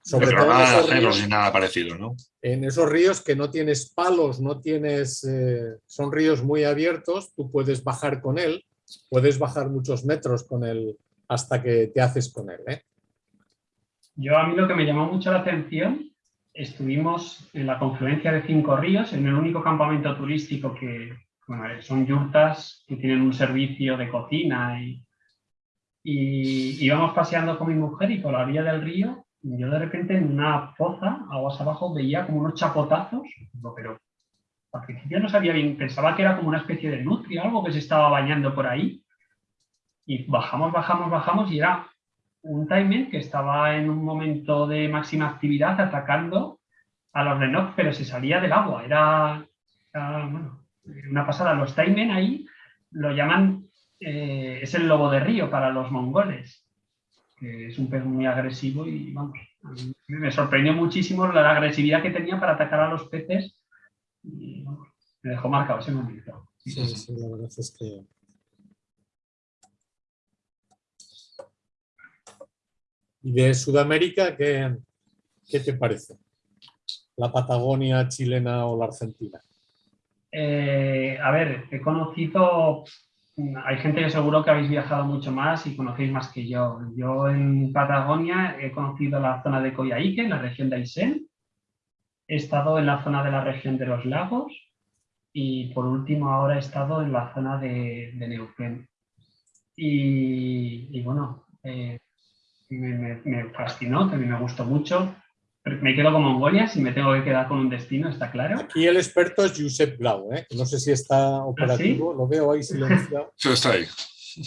Sobre Pero todo en nada de esos, ríos, ni nada parecido, ¿no? en esos ríos que no tienes palos, no tienes, eh, son ríos muy abiertos, tú puedes bajar con él, puedes bajar muchos metros con él hasta que te haces con él. ¿eh? Yo a mí lo que me llamó mucho la atención, estuvimos en la confluencia de Cinco Ríos, en el único campamento turístico que, bueno, son yurtas que tienen un servicio de cocina y, y íbamos paseando con mi mujer y por la orilla del río, yo de repente en una poza, aguas abajo, veía como unos chapotazos, pero al principio no sabía bien, pensaba que era como una especie de nutria, algo que se estaba bañando por ahí. Y bajamos, bajamos, bajamos y era un timer que estaba en un momento de máxima actividad atacando a los Lenox, pero se salía del agua. Era, bueno, una pasada. Los Taimen ahí lo llaman, eh, es el lobo de río para los mongoles, que es un pez muy agresivo y vamos, me sorprendió muchísimo la agresividad que tenía para atacar a los peces me dejó marcado ese momento. Sí, sí, la verdad es que... ¿Y de Sudamérica qué, qué te parece? ¿La Patagonia chilena o la Argentina? Eh, a ver, he conocido, hay gente que seguro que habéis viajado mucho más y conocéis más que yo. Yo en Patagonia he conocido la zona de Coyhaique, en la región de Aysén. He estado en la zona de la región de los lagos y por último ahora he estado en la zona de, Neuquén. Y, y bueno, eh, me, me- me fascinó, también me gustó mucho. Me quedo con Mongolia, si me tengo que quedar con un destino, está claro. Aquí el experto es Josep Blau, ¿eh? no sé si está operativo, lo veo ahí silenciado. <laughs> Sí, está ahí.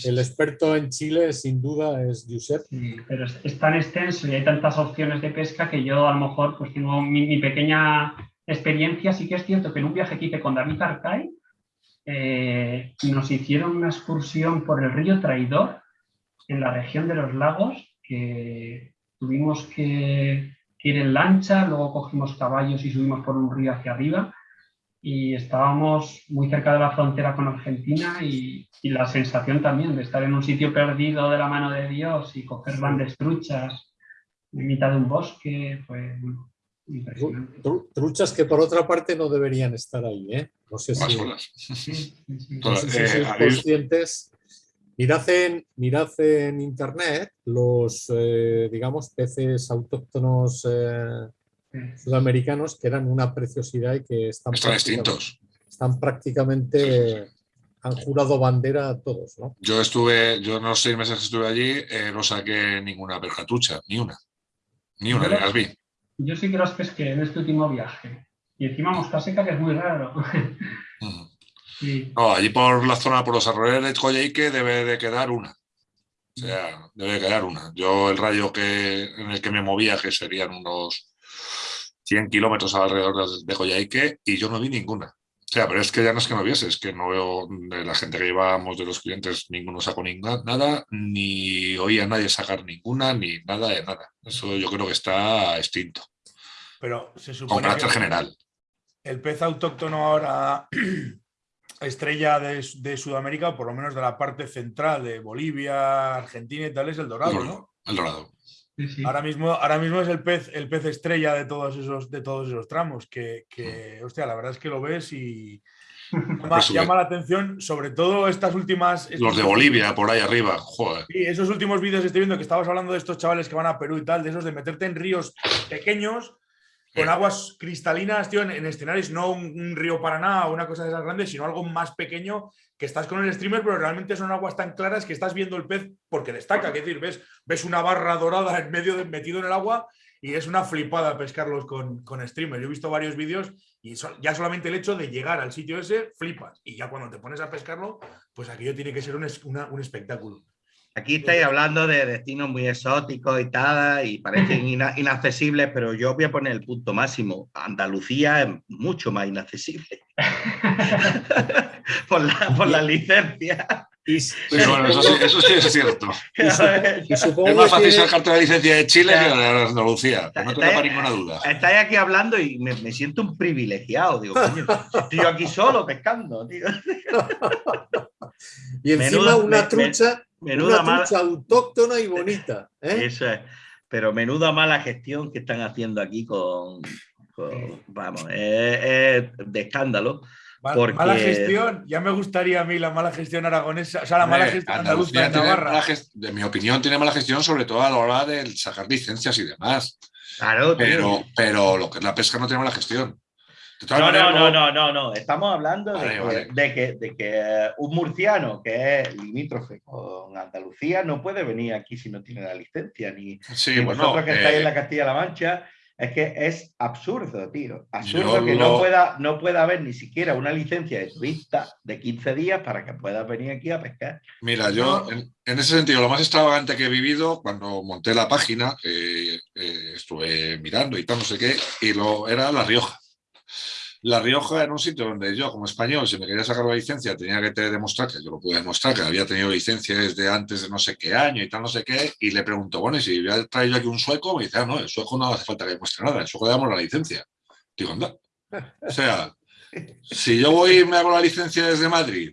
El experto en Chile, sin duda, es Josep. Sí, pero es, es tan extenso y hay tantas opciones de pesca que yo a lo mejor pues tengo mi, mi pequeña experiencia, sí que es cierto que en un viaje que hice con David Arcay, eh, nos hicieron una excursión por el río Traidor, en la región de los lagos, que tuvimos que, que ir en lancha, luego cogimos caballos y subimos por un río hacia arriba, y estábamos muy cerca de la frontera con Argentina y, y, la sensación también de estar en un sitio perdido de la mano de Dios y coger grandes truchas en mitad de un bosque, fue impresionante. Truchas que por otra parte no deberían estar ahí, ¿eh? No sé si, Sí, sí, sí. no sé si Eh, sois conscientes. Mirad en, mirad en internet los, eh, digamos, peces autóctonos eh, sudamericanos que eran una preciosidad y que están, Están prácticamente- extintos. están prácticamente, han jurado bandera a todos, ¿no? Yo estuve, yo en los seis meses que estuve allí, eh, no saqué ninguna percatucha, ni una. Ni una, las vi. Yo sí que los pesqué en este último viaje. Y encima mosca seca, que es muy raro. Sí. No, allí por la zona, por los arroyos de Coyhaique debe de quedar una. O sea, debe de quedar una. Yo el rayo que, en el que me movía, que serían unos 100 kilómetros alrededor de- Coyhaique, y yo no vi ninguna. O sea, pero es que ya no es que no viese, es que no veo de la gente que llevábamos, de los clientes, ninguno sacó ninguna, nada, ni oía a nadie sacar ninguna, ni nada de nada. Eso yo creo que está extinto, Pero se con supone carácter que general. el pez autóctono ahora <clears throat> estrella de, de Sudamérica, por lo menos de la parte central de Bolivia, Argentina y tal, es el dorado, ¿no? El dorado. Sí, sí. Ahora mismo, ahora mismo es el pez, el pez estrella de todos esos, de todos esos tramos, que, que, hostia, la verdad es que lo ves y <laughs> llama, Pues llama la atención, sobre todo estas últimas... estos Los de Bolivia, por ahí arriba, joder. Sí, esos últimos vídeos que estoy viendo que estabas hablando de estos chavales que van a Perú y tal, de esos de meterte en ríos pequeños con aguas cristalinas, tío, en, en escenarios, no un, un río Paraná o una cosa de esas grandes, sino algo más pequeño que estás con el streamer, pero realmente son aguas tan claras que estás viendo el pez porque destaca, es decir, ves, ves una barra dorada en medio de, metido en el agua y es una flipada pescarlos con, con streamer. Yo he visto varios vídeos y so- ya solamente el hecho de llegar al sitio ese, flipas. Y ya cuando te pones a pescarlo, pues aquello tiene que ser un, una- un espectáculo. Aquí estáis hablando de destinos muy exóticos y tal, y parecen <laughs> ina- inaccesibles, pero yo voy a poner el punto máximo. Andalucía es mucho más inaccesible. <laughs> por, la, por la licencia. Y, Sí, bueno, eso, sí, eso sí es cierto. <laughs> y supongo Es más fácil sacarte la licencia de Chile que la de Andalucía, que no te Está- quepa ninguna duda. Estáis aquí hablando y me, me siento un privilegiado. Digo, coño, estoy yo aquí solo pescando, tío. y encima Menuda- una me- trucha, Menuda una mala. autóctona y bonita. ¿eh? Eso es. Pero menuda mala gestión que están haciendo aquí con. con- vamos, es, es de escándalo. Mal- Porque- Mala gestión, ya me gustaría a mí la mala gestión aragonesa, o sea, la mala gestión andaluza en tiene Navarra. gest- de mi opinión, tiene mala gestión, sobre todo a la hora de sacar licencias y demás. Claro, tío. Pero, pero lo que es la pesca no tiene mala gestión. No, no, no, no, no, no. Estamos hablando de, que, vale. de que- de que un murciano que es limítrofe con Andalucía no puede venir aquí si no tiene la licencia. Ni, Sí, ni bueno, vosotros que estáis eh, en la Castilla-La Mancha. Es que es absurdo, tío. Absurdo que lo- no, pueda, no pueda haber ni siquiera una licencia de turista de 15 días para que puedas venir aquí a pescar. Mira, yo en, en ese sentido, lo más extravagante que he vivido cuando monté la página, eh, eh, estuve mirando y tal, no sé qué, y lo, era La Rioja. La Rioja era un sitio donde yo, como español, si me quería sacar la licencia, tenía que te- demostrar, que yo lo pude demostrar, que había tenido licencia desde antes de no sé qué año y tal, no sé qué, y le pregunto, bueno, y si voy a traer yo aquí un sueco, me dice, ah, no, el sueco no hace falta que demuestre nada, el sueco le damos la licencia. Digo, anda. O sea, si yo voy y me hago la licencia desde Madrid,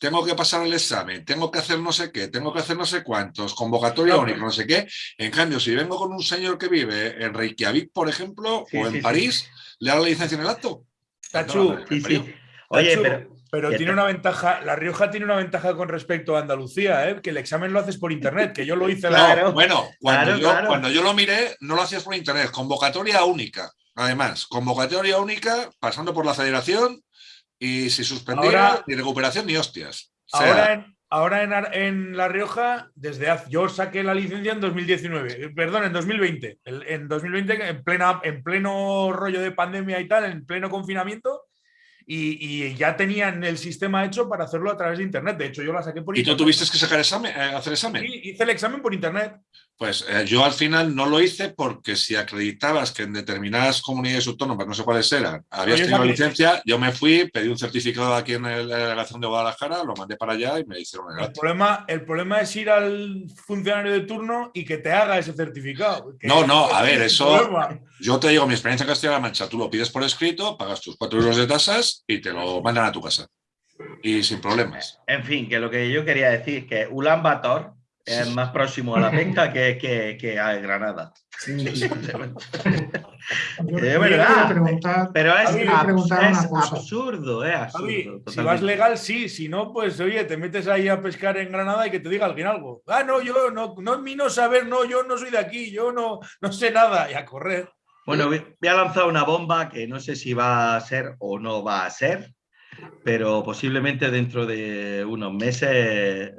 tengo que pasar el examen, tengo que hacer no sé qué, tengo que hacer no sé cuántos, convocatoria única, no sé qué. En cambio, si vengo con un señor que vive en Reykjavik, por ejemplo, Sí, o en sí. París, le da la licencia en el acto. Tachu. Oye, Tachu, pero. tiene te- una ventaja, La Rioja tiene una ventaja con respecto a Andalucía, ¿eh? que el examen lo haces por internet, que yo lo hice la- bueno, cuando, claro, yo, claro. cuando yo lo miré, no lo hacías por internet, convocatoria única. Además, convocatoria única, pasando por la federación, y si suspendía, Ahora- ni recuperación ni hostias. O sea, Ahora, en, ahora en, La Rioja, desde hace, yo saqué la licencia en 2019, eh, perdón, en 2020. El- En 2020, en, plena, en pleno rollo de pandemia y tal, en pleno confinamiento, y, y ya tenían el sistema hecho para hacerlo a través de internet. De hecho, yo la saqué por ¿Y tú internet. tuviste que sacar examen, eh, hacer examen? Sí, hice el examen por internet. Pues eh, yo al final no lo hice porque si acreditabas que en determinadas comunidades autónomas, no sé cuáles eran, habías tenido licencia, yo me fui, pedí un certificado aquí en el- la delegación de Guadalajara, lo mandé para allá y me hicieron el El problema, el problema es ir al funcionario de turno y que te haga ese certificado. No, no, a ver, eso-. Yo te digo, mi experiencia en Castilla-La Mancha, tú lo pides por escrito, pagas tus 4 euros de tasas y te lo mandan a tu casa. Y sin problemas. En fin, que lo que yo quería decir es que Ulan Bator es más próximo a la <laughs> pesca que, que, que a Granada. Es <laughs> <laughs> quería verdad. preguntar, Pero es, abs- es absurdo, es absurdo. Javi, si vas legal, sí. Si no, pues oye, te metes ahí a pescar en Granada y que te diga alguien algo. Ah, no, yo no, no es mi no saber, no, yo no soy de aquí, yo no, no sé nada. Y a correr. Bueno, voy voy a lanzar una bomba que no sé si va a ser o no va a ser, pero posiblemente dentro de unos meses eh,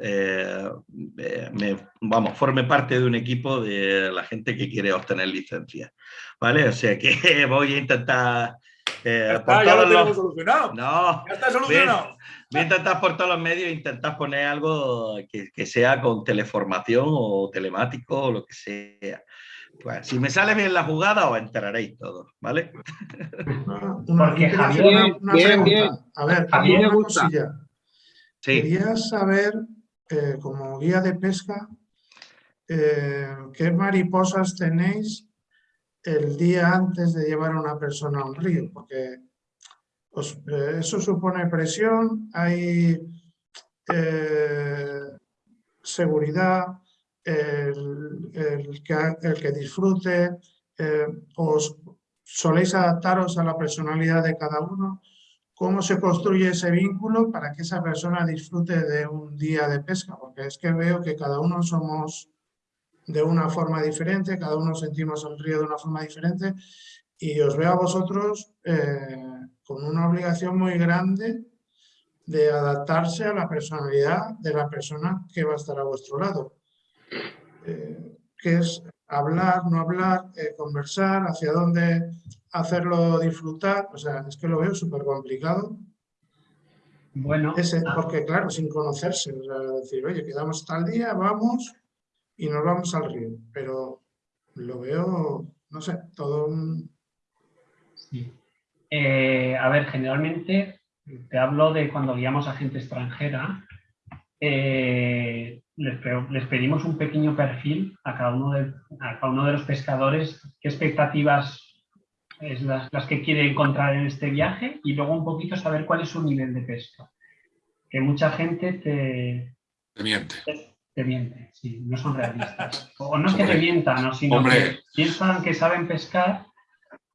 eh, me, vamos, forme parte de un equipo de la gente que quiere obtener licencia. ¿Vale? O sea que <laughs> voy a intentar. eh, Ya está, ya lo todos los- tenemos solucionado. No, Ya está solucionado. Voy a intentar por todos los medios intentar poner algo que, que sea con teleformación o telemático o lo que sea. Pues, si me sale bien la jugada, os enteraréis todos, ¿vale? una, una- Porque Javier, una, una bien, pregunta. bien. A ver, A mí me gusta. Sí. Quería saber, eh, como guía de pesca, eh, qué mariposas tenéis el día antes de llevar a una persona a un río, porque os- eh, eso supone presión, hay eh, seguridad, el, que disfrute, eh, os soléis adaptaros a la personalidad de cada uno cómo se construye ese vínculo para que esa persona disfrute de un día de pesca, porque es que veo que cada uno somos de una forma diferente, cada uno sentimos el río de una forma diferente y os veo a vosotros eh, con una obligación muy grande de adaptarse a la personalidad de la persona que va a estar a vuestro lado. Eh, que es hablar, no hablar, eh, conversar, hacia dónde hacerlo disfrutar, o sea, es que lo veo súper complicado, Bueno, ese, ah, porque claro, sin conocerse, o sea, decir, oye, quedamos tal día, vamos y nos vamos al río, pero lo veo, no sé, todo un... sí. Eh, a ver, generalmente te hablo de cuando guiamos a gente extranjera, eh, les, pe- les pedimos un pequeño perfil a cada uno de, a cada uno de los pescadores, qué expectativas es las, las que quiere encontrar en este viaje y luego un poquito saber cuál es su nivel de pesca. Que mucha gente te, Te miente. te miente, sí, no son realistas. O no es que te mientan, ¿no? sino Hombre. que piensan que saben pescar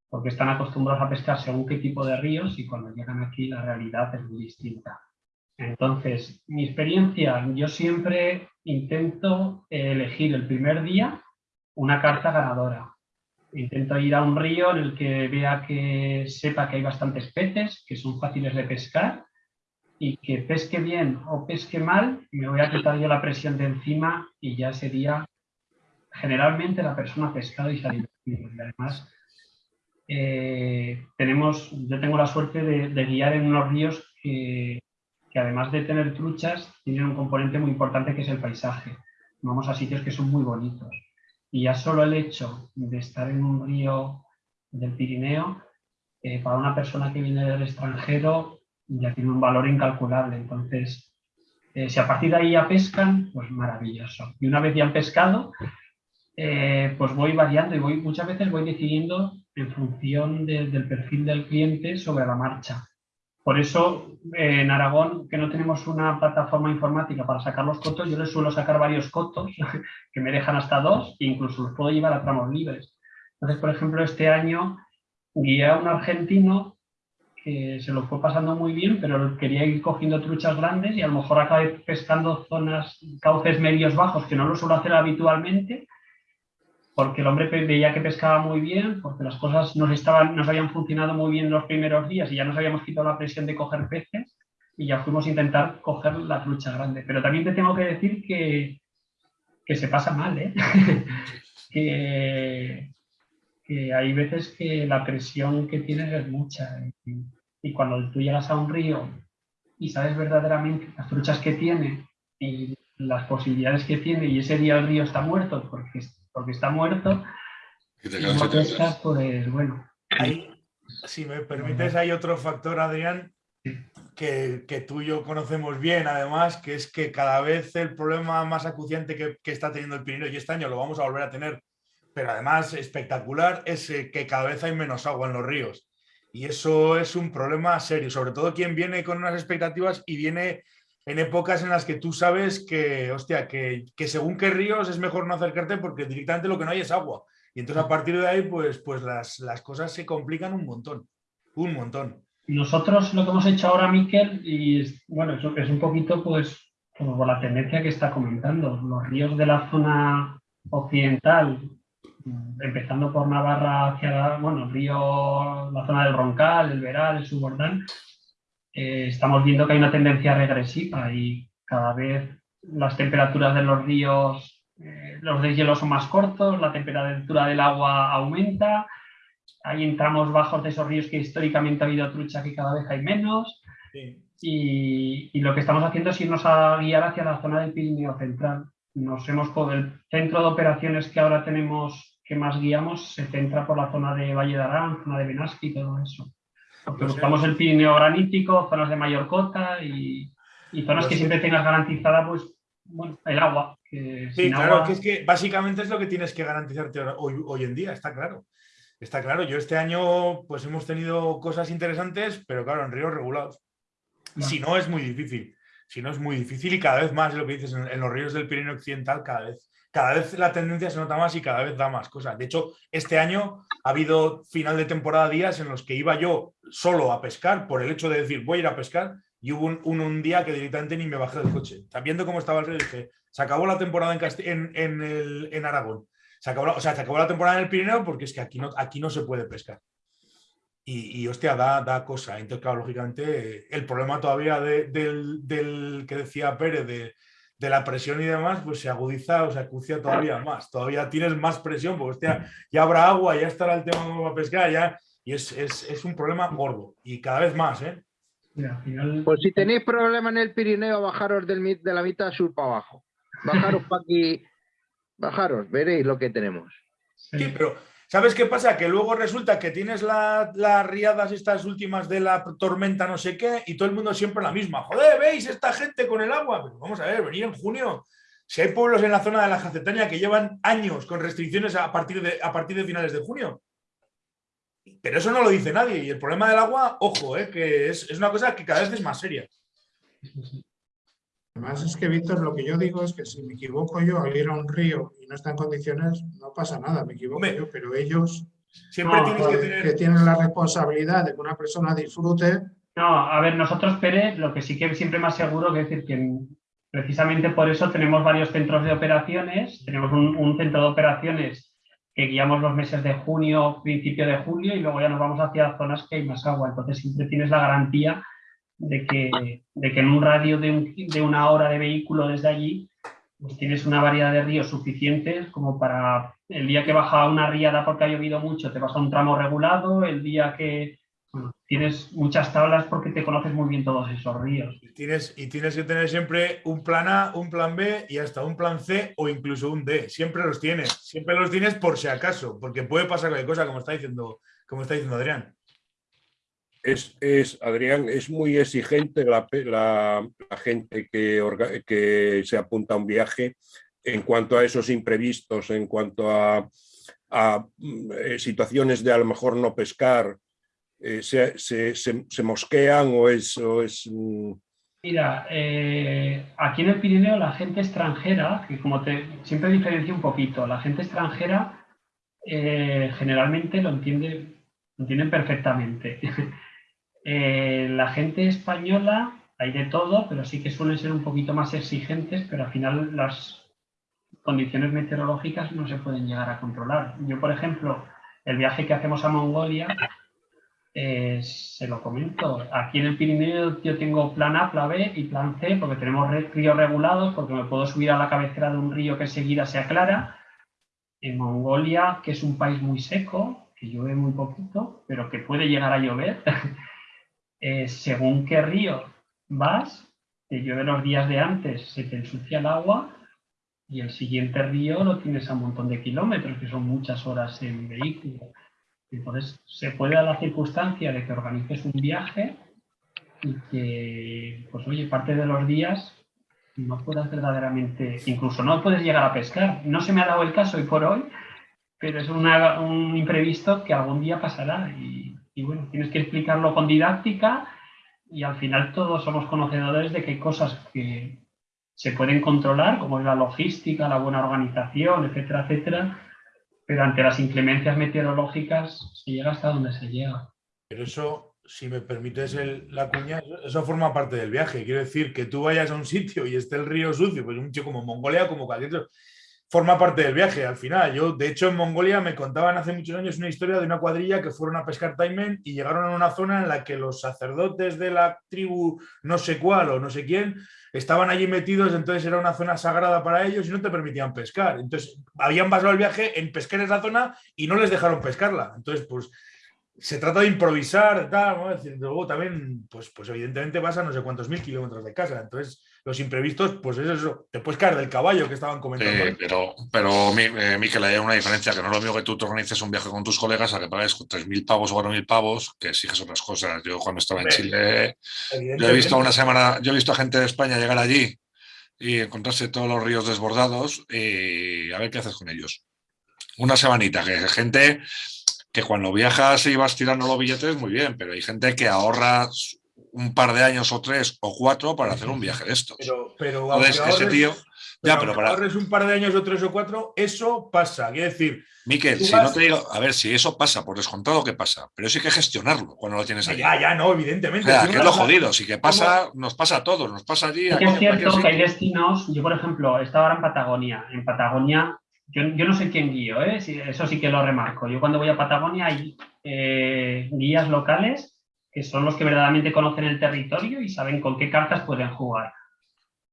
porque están acostumbrados a pescar según qué tipo de ríos y cuando llegan aquí la realidad es muy distinta. Entonces, mi experiencia, yo siempre intento eh, elegir el primer día una carta ganadora. Intento ir a un río en el que vea que sepa que hay bastantes peces, que son fáciles de pescar y que pesque bien o pesque mal, me voy a quitar yo la presión de encima y ya sería generalmente la persona pescado y. Y además, eh, tenemos, yo tengo la suerte de, de guiar en unos ríos que, que además de tener truchas, tienen un componente muy importante que es el paisaje. Vamos a sitios que son muy bonitos. Y ya solo el hecho de estar en un río del Pirineo, eh, para una persona que viene del extranjero, ya tiene un valor incalculable. Entonces, eh, si a partir de ahí ya pescan, pues maravilloso. Y una vez ya han pescado, eh, pues voy variando y voy, muchas veces voy decidiendo en función de- del perfil del cliente sobre la marcha. Por eso eh, en Aragón, que no tenemos una plataforma informática para sacar los cotos, yo les suelo sacar varios cotos <laughs> que me dejan hasta dos e incluso los puedo llevar a tramos libres. Entonces, por ejemplo, este año guié a un argentino que se lo fue pasando muy bien, pero quería ir cogiendo truchas grandes y a lo mejor acabé pescando zonas, cauces medios bajos, que no lo suelo hacer habitualmente, porque el hombre veía que pescaba muy bien, porque las cosas nos, estaban, nos habían funcionado muy bien los primeros días y ya nos habíamos quitado la presión de coger peces y ya fuimos a intentar coger la trucha grande. Pero también te tengo que decir que, que se pasa mal, ¿eh? <laughs> que, que hay veces que la presión que tienes es mucha. Y, y cuando tú llegas a un río y sabes verdaderamente las truchas que tiene y las posibilidades que tiene y ese día el río está muerto porque, porque está muerto, Y te pues bueno. Ahí, si me permites, hay otro factor, Adrián, que, que tú y yo conocemos bien, además, que es que cada vez el problema más acuciante que, que está teniendo el Pirineo, y este año lo vamos a volver a tener, pero además espectacular, es eh, que cada vez hay menos agua en los ríos. Y eso es un problema serio, sobre todo quien viene con unas expectativas y viene en épocas en las que tú sabes que, hostia, que, que según qué ríos es mejor no acercarte porque directamente lo que no hay es agua. Y entonces a partir de ahí, pues, pues las, las cosas se complican un montón, un montón. Nosotros lo que hemos hecho ahora, Miquel, y bueno, eso es un poquito pues por la tendencia que está comentando. Los ríos de la zona occidental, empezando por Navarra hacia bueno, el río, la zona del Roncal, el Veral, el Subordán, eh, estamos viendo que hay una tendencia regresiva y cada vez las temperaturas de los ríos, eh, los deshielos son más cortos, la temperatura del agua aumenta, hay en tramos bajos de esos ríos que históricamente ha habido trucha que cada vez hay menos Sí. y, y lo que estamos haciendo es irnos a guiar hacia la zona del Pirineo Central. Nos hemos el centro de operaciones que ahora tenemos que más guiamos se centra por la zona de Valle de Arán, zona de Benasque y todo eso. Porque buscamos el Pirineo granítico, zonas de mayor cota y, y zonas que sé. siempre tengas garantizada pues bueno, el agua. que Sí, claro, agua- que es que básicamente es lo que tienes que garantizarte hoy, hoy en día, está claro. Está claro, yo este año pues hemos tenido cosas interesantes, pero claro, en ríos regulados. Si no, es muy difícil. Si no, es muy difícil y cada vez más, lo que dices, en, en los ríos del Pirineo Occidental, cada vez, cada vez la tendencia se nota más y cada vez da más cosas. De hecho, este año ha habido final de temporada días en los que iba yo solo a pescar por el hecho de decir voy a ir a pescar y hubo un, un- un día que directamente ni me bajé del coche. Sabiendo cómo estaba el río, dije, se acabó la temporada en, Casti- en, Aragón. Se acabó, o sea, se acabó la temporada en el Pirineo porque es que aquí no, aquí no se puede pescar. Y, y, hostia, da, da cosa. Entonces, claro, lógicamente, el problema todavía de- del, del que decía Pérez, de, de la presión y demás, pues se agudiza o se acucia todavía más. Todavía tienes más presión, porque hostia, ya habrá agua, ya estará el tema como para pescar, ya. Y es, es, es un problema gordo. Y cada vez más, ¿eh? Pues si tenéis problema en el Pirineo, bajaros del, de la mitad sur para abajo. Bajaros para aquí, bajaros, veréis lo que tenemos. Sí, pero ¿sabes qué pasa? Que luego resulta que tienes la- las riadas estas últimas de la tormenta no sé qué y todo el mundo siempre la misma. Joder, ¿veis esta gente con el agua? Pero vamos a ver, venir en junio. Si hay pueblos en la zona de la Jacetania que llevan años con restricciones a partir de, a partir de finales de junio. Pero eso no lo dice nadie. Y el problema del agua, ojo, eh, que es, es una cosa que cada vez es más seria. Además es que, Víctor, lo que yo digo es que si me equivoco yo al ir a un río y no está en condiciones, no pasa nada, me equivoco Hombre. yo, pero ellos Siempre No, tienes que tener... que tienen la responsabilidad de que una persona disfrute, No, a ver, nosotros, Pérez, lo que sí que siempre más seguro que decir que precisamente por eso tenemos varios centros de operaciones. Tenemos un, un centro de operaciones que guiamos los meses de junio, principio de julio, y luego ya nos vamos hacia zonas que hay más agua. Entonces siempre tienes la garantía de que, de que en un radio de, un- de una hora de vehículo desde allí, pues tienes una variedad de ríos suficientes como para el día que baja una riada porque ha llovido mucho, te vas un tramo regulado, el día que bueno, tienes muchas tablas porque te conoces muy bien todos esos ríos. Y tienes, y tienes que tener siempre un plan A, un plan B y hasta un plan C o incluso un D. Siempre los tienes. Siempre los tienes por si acaso, porque puede pasar cualquier cosa, como está diciendo, como está diciendo Adrián. Es, es, Adrián, es muy exigente la, gente que, que se apunta a un viaje en cuanto a esos imprevistos, en cuanto a, mm, eh, situaciones de a lo mejor no pescar, eh, se, se- mosquean o es... es, mm, Mira, eh, aquí en el Pirineo la gente extranjera, que como te siempre diferencio un poquito, la gente extranjera generalmente lo entiende, lo entienden perfectamente. <laughs> Eh, la gente española hay de todo, pero sí que suelen ser un poquito más exigentes, pero al final las condiciones meteorológicas no se pueden llegar a controlar. Yo, por ejemplo, el viaje que hacemos a Mongolia, eh, se lo comento. Aquí en el Pirineo yo tengo plan A, plan B y plan C, porque tenemos ríos regulados, porque me puedo subir a la cabecera de un río que enseguida se aclara. En Mongolia, que es un país muy seco, que llueve muy poquito, pero que puede llegar a llover, <laughs> eh, según qué río vas, te llueve los días de antes, se te ensucia el agua y el siguiente río lo tienes a un montón de kilómetros, que son muchas horas en vehículo. Entonces, se puede dar la circunstancia de que organices un viaje y que, pues oye, parte de los días no puedas verdaderamente, incluso no puedes llegar a pescar. No se me ha dado el caso hoy por hoy, pero es un imprevisto que algún día pasará y bueno, tienes que explicarlo con didáctica y al final todos somos conocedores de que hay cosas que se pueden controlar, como es la logística, la buena organización, etcétera, etcétera, pero ante las inclemencias meteorológicas se llega hasta donde se llega. Pero eso, si me permites la cuña, eso forma parte del viaje. Quiero decir, que tú vayas a un sitio y esté el río sucio, pues un sitio como Mongolia, como cualquier otro, forma parte del viaje al final. Yo, de hecho, en Mongolia me contaban hace muchos años una historia de una cuadrilla que fueron a pescar taimen y llegaron a una zona en la que los sacerdotes de la tribu no sé cuál o no sé quién estaban allí metidos, entonces era una zona sagrada para ellos y no te permitían pescar. Entonces, habían basado el viaje en pescar esa zona y no les dejaron pescarla. Entonces, pues se trata de improvisar, tal, luego también, pues, pues evidentemente vas a no sé cuántos mil kilómetros de casa, entonces los imprevistos, pues es eso, te puedes caer del caballo que estaban comentando. pero, pero eh, Miquel, hay una diferencia, que no es lo mismo que tú te organices un viaje con tus colegas a que pagues 3.000 pavos o 4.000 pavos, que exiges otras cosas. Yo cuando estaba en Chile, yo he visto una semana, yo he visto a gente de España llegar allí y encontrarse todos los ríos desbordados y a ver qué haces con ellos. Una semanita, que gente que cuando viajas y vas tirando los billetes, muy bien, pero hay gente que ahorra un par de años o tres o cuatro para hacer un viaje de estos. Pero, pero Entonces, ese tío... ya, pero para... ahorres un par de años o tres o cuatro, eso pasa. Quiero decir... Miquel, si no te digo... A ver, si eso pasa, por descontado que pasa, pero eso hay que gestionarlo cuando lo tienes allí. Ya, ya, no, evidentemente. O que es lo jodido. Si que pasa, nos pasa a todos, nos pasa allí. Es, cierto que hay destinos... Yo, por ejemplo, estaba ahora en Patagonia. En Patagonia yo, no sé quién guío, ¿eh? eso sí que lo remarco. Yo cuando voy a Patagonia hay eh, guías locales que son los que verdaderamente conocen el territorio y saben con qué cartas pueden jugar.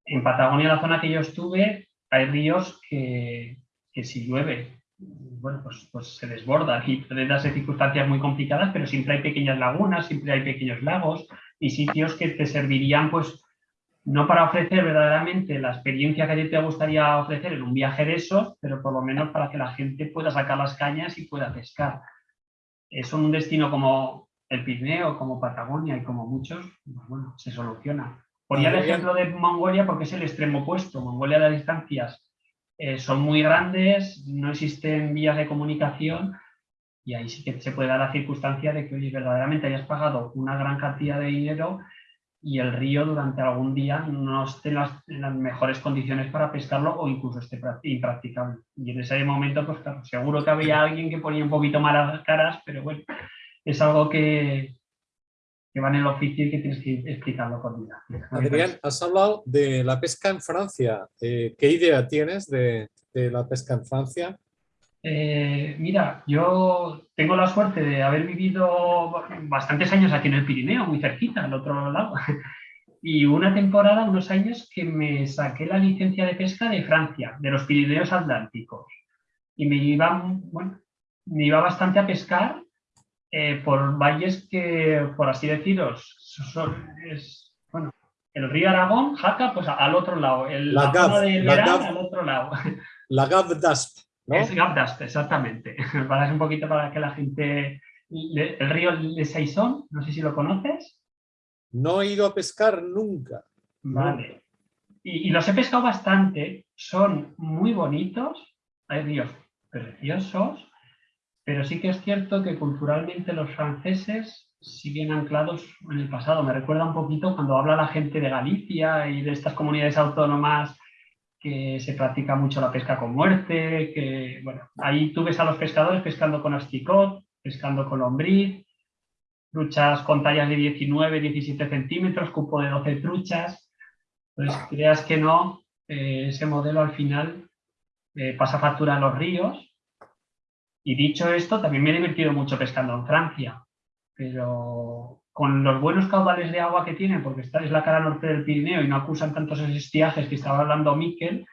En Patagonia, la zona que yo estuve, hay ríos que, si llueve, bueno, pues, pues, se desbordan y pueden darse circunstancias muy complicadas, pero siempre hay pequeñas lagunas, siempre hay pequeños lagos y sitios que te servirían pues no para ofrecer verdaderamente la experiencia que a ti te gustaría ofrecer en un viaje de esos, pero por lo menos para que la gente pueda sacar las cañas y pueda pescar. Es un destino como el Pirineo, como Patagonia y como muchos, pues bueno, se soluciona. Ponía el ejemplo de Mongolia porque es el extremo opuesto. Mongolia las distancias eh, son muy grandes, no existen vías de comunicación y ahí sí que se puede dar la circunstancia de que, oye, verdaderamente hayas pagado una gran cantidad de dinero y el río durante algún día no esté en las, mejores condiciones para pescarlo o incluso esté impracticable. Y en ese momento, pues claro, seguro que había alguien que ponía un poquito malas caras, pero bueno, es algo que, que va en el oficio y que tienes que explicarlo con vida. Adrián, has hablado de la pesca en Francia. Eh, ¿Qué idea tienes de, de la pesca en Francia? Eh, mira, yo tengo la suerte de haber vivido bastantes años aquí en el Pirineo, muy cerquita, al otro lado. <laughs> Y una temporada, unos años, que me saqué la licencia de pesca de Francia, de los Pirineos Atlánticos. Y me iba, bueno, me iba bastante a pescar eh, por valles que, por así deciros, son, es, bueno, el río Aragón, Jaca, pues al otro lado, el, la, zona del Verán al otro lado. La Gav d'Asp. Es Gapdast, exactamente. <laughs> Para un poquito para que la gente... El río de Saison, no sé si lo conoces. No he ido a pescar nunca. Vale. Y, los he pescado bastante. Son muy bonitos. Hay ríos preciosos. Pero sí que es cierto que culturalmente los franceses siguen anclados en el pasado. Me recuerda un poquito cuando habla la gente de Galicia y de estas comunidades autónomas que se practica mucho la pesca con muerte, que, bueno, ahí tú ves a los pescadores pescando con asticot, pescando con lombriz, truchas con tallas de 19, 17 centímetros, cupo de 12 truchas. Pues creas que no, eh, ese modelo al final eh, pasa factura a los ríos. Y dicho esto, también me he divertido mucho pescando en Francia, pero con los buenos caudales de agua que tienen, porque esta es la cara norte del Pirineo y no acusan tantos estiajes que estaba hablando Miquel,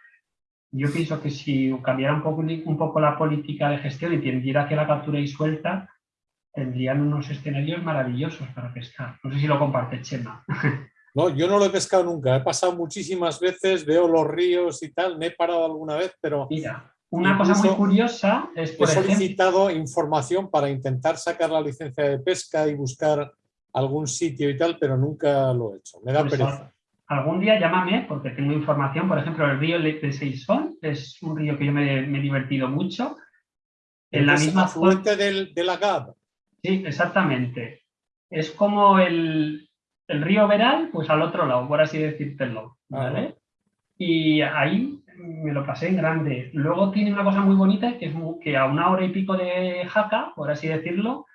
yo pienso que si cambiara un poco, un poco la política de gestión y tendiera hacia la captura y suelta, tendrían unos escenarios maravillosos para pescar. No sé si lo comparte Chema. <laughs> No, yo no lo he pescado nunca. He pasado muchísimas veces, veo los ríos y tal. Me he parado alguna vez, pero Mira, una cosa muy curiosa es, he por ejemplo, solicitado información para intentar sacar la licencia de pesca y buscar algún sitio y tal, pero nunca lo he hecho. Me da Pues, pereza. algún día llámame porque tengo información. Por ejemplo, el río de Seisón es un río que yo me, me he divertido mucho. En la Es misma zona, afluente del, de la GAB. sí, exactamente. Es como el, el río Veral, pues al otro lado, por así decírtelo. ¿vale? Y ahí me lo pasé en grande. Luego tiene una cosa muy bonita que es que a una hora y pico de Jaca, por así decirlo,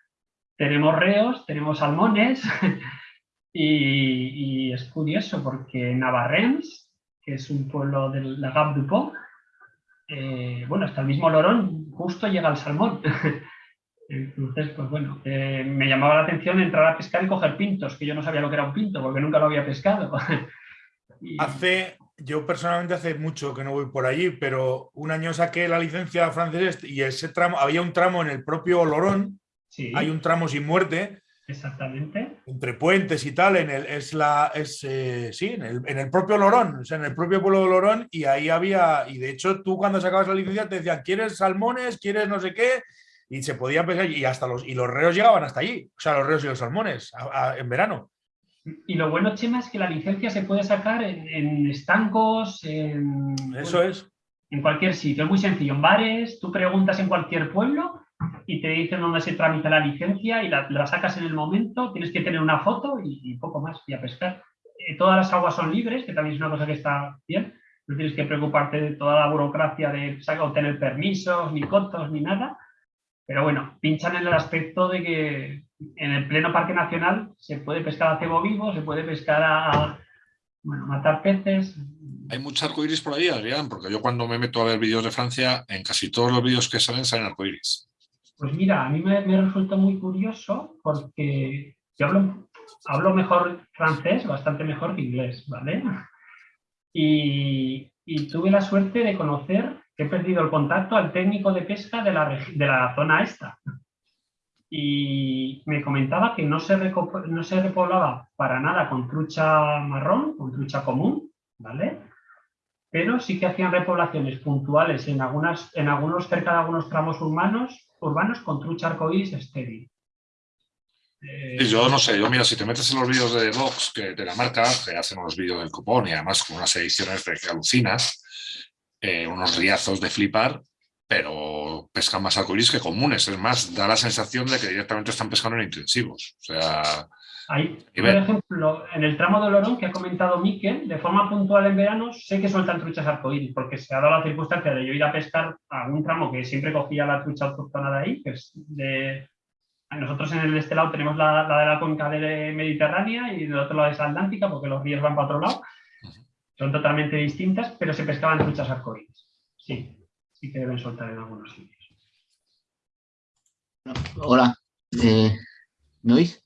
tenemos reos, tenemos salmones <laughs> y, es curioso porque Navarrens, que es un pueblo de la Gap du Pont, eh, bueno, hasta el mismo Lorón justo llega al salmón. <laughs> Entonces, pues bueno, eh, me llamaba la atención entrar a pescar y coger pintos, que yo no sabía lo que era un pinto porque nunca lo había pescado. <laughs> Hace, yo personalmente hace mucho que no voy por allí, pero un año saqué la licencia francesa y ese tramo, había un tramo en el propio Lorón, sí, hay un tramo sin muerte, exactamente. entre puentes y tal, en el, es la, es, eh, sí, en el, en el propio Lorón, o sea, en el propio pueblo de Lorón, y ahí había, y de hecho tú cuando sacabas la licencia te decían, ¿quieres salmones? ¿Quieres no sé qué? Y se podía pescar, y hasta los, y los reos llegaban hasta allí, o sea, los reos y los salmones, a- a- en verano. Y lo bueno, Chema, es que la licencia se puede sacar en, en estancos, en, Eso es. en cualquier sitio. Es muy sencillo. En bares, tú preguntas en cualquier pueblo y te dicen dónde se tramita la licencia y la, la sacas en el momento. Tienes que tener una foto y, y poco más y a pescar. Eh, todas las aguas son libres, que también es una cosa que está bien. No tienes que preocuparte de toda la burocracia de saca- obtener permisos, ni cotos, ni nada. Pero bueno, pinchan en el aspecto de que en el pleno Parque Nacional se puede pescar a cebo vivo, se puede pescar a bueno, matar peces. Hay mucho arcoiris por ahí, Adrián, porque yo cuando me meto a ver vídeos de Francia, en casi todos los vídeos que salen salen arcoiris. Pues mira, a mí me, me resulta muy curioso porque yo hablo, hablo mejor francés, bastante mejor que inglés, ¿vale? Y, y tuve la suerte de conocer, que he perdido el contacto al técnico de pesca de la, de la zona esta. Y me comentaba que no se, no se repoblaba para nada con trucha marrón, con trucha común, ¿vale? Pero sí que hacían repoblaciones puntuales en, algunas, en algunos, cerca de algunos tramos urbanos, urbanos con trucha arcoíris estéril. Eh, yo no sé, yo mira, si te metes en los vídeos de Vox, que de la marca, que hacen unos vídeos del copón y además con unas ediciones de que alucinas, eh, unos riazos de flipar, pero pescan más arcoíris que comunes. Es más, da la sensación de que directamente están pescando en intensivos. O sea, Ahí, por ejemplo, en el tramo de Olorón que ha comentado Miquel, de forma puntual en verano, sé que sueltan truchas arcoíris, porque se ha dado la circunstancia de yo ir a pescar a un tramo que siempre cogía la trucha autóctona de ahí, que es de... Nosotros en el de este lado tenemos la, la de la cuenca de mediterránea y del otro lado es atlántica, porque los ríos van para otro lado. Son totalmente distintas, pero se pescaban truchas arcoíris. Sí, sí que deben soltar en algunos sitios. Hola, eh, ¿me oís?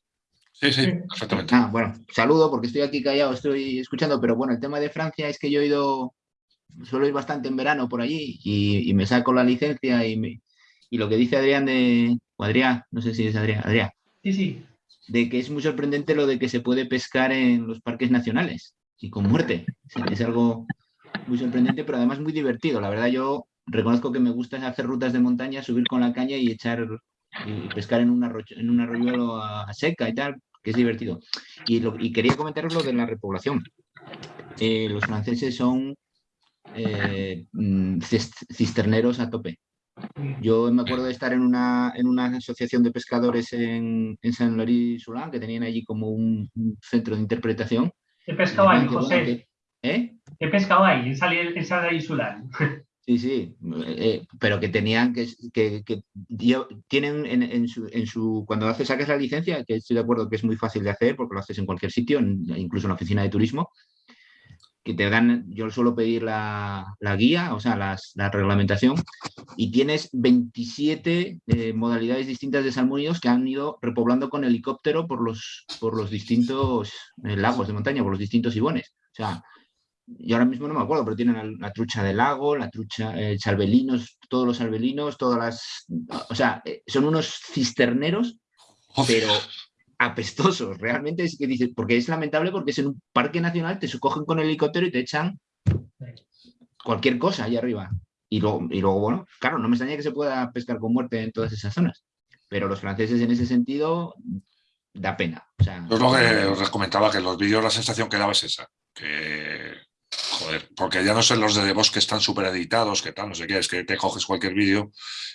sí, sí, perfectamente. Ah, bueno, saludo porque estoy aquí callado, estoy escuchando, pero bueno, el tema de Francia es que yo he ido, suelo ir bastante en verano por allí y, y me saco la licencia y, me- y lo que dice Adrián de, o Adrián, no sé si es Adrián, Adrián, Sí, sí, de que es muy sorprendente lo de que se puede pescar en los parques nacionales y con muerte. O sea, es algo muy sorprendente, pero además muy divertido. La verdad, yo reconozco que me gusta hacer rutas de montaña, subir con la caña y echar y pescar en un, arroyo, en un arroyuelo a, a seca y tal, que es divertido. Y, lo- y quería comentaros lo de la repoblación. Eh, los franceses son eh, mm, cis- cisterneros a tope. Yo me acuerdo de estar en una, en una asociación de pescadores en, en San Loris que tenían allí como un, un centro de interpretación. he pescado ahí, Decían que, bueno, José. que- ¿Eh? He pescado ahí, en Sal Insular. Sí, sí, eh, pero que tenían que, que, tienen en, en su, en su, cuando haces, sacas la licencia, que estoy de acuerdo que es muy fácil de hacer porque lo haces en cualquier sitio, incluso en la oficina de turismo, que te dan, yo suelo pedir la, la guía, o sea, las- la reglamentación, y tienes 27 eh, modalidades distintas de salmónidos que han ido repoblando con helicóptero por los, por los distintos eh, lagos de montaña, por los distintos ibones. O sea, yo ahora mismo no me acuerdo, pero tienen la, trucha del lago, la trucha, eh, salvelinos, todos los salvelinos, todas las... O sea, eh, son unos cisterneros, pero apestosos. Realmente es que dices, porque es lamentable porque es en un parque nacional, te cogen con el helicóptero y te echan cualquier cosa allá arriba. Y luego, y luego, bueno, claro, no me extraña que se pueda pescar con muerte en todas esas zonas. Pero los franceses en ese sentido da pena. O sea, es lo que os comentaba, que en los vídeos la sensación que daba es esa. Que, joder, porque ya no sé los de The Boss que están súper editados, que tal, no sé qué, es que te coges cualquier vídeo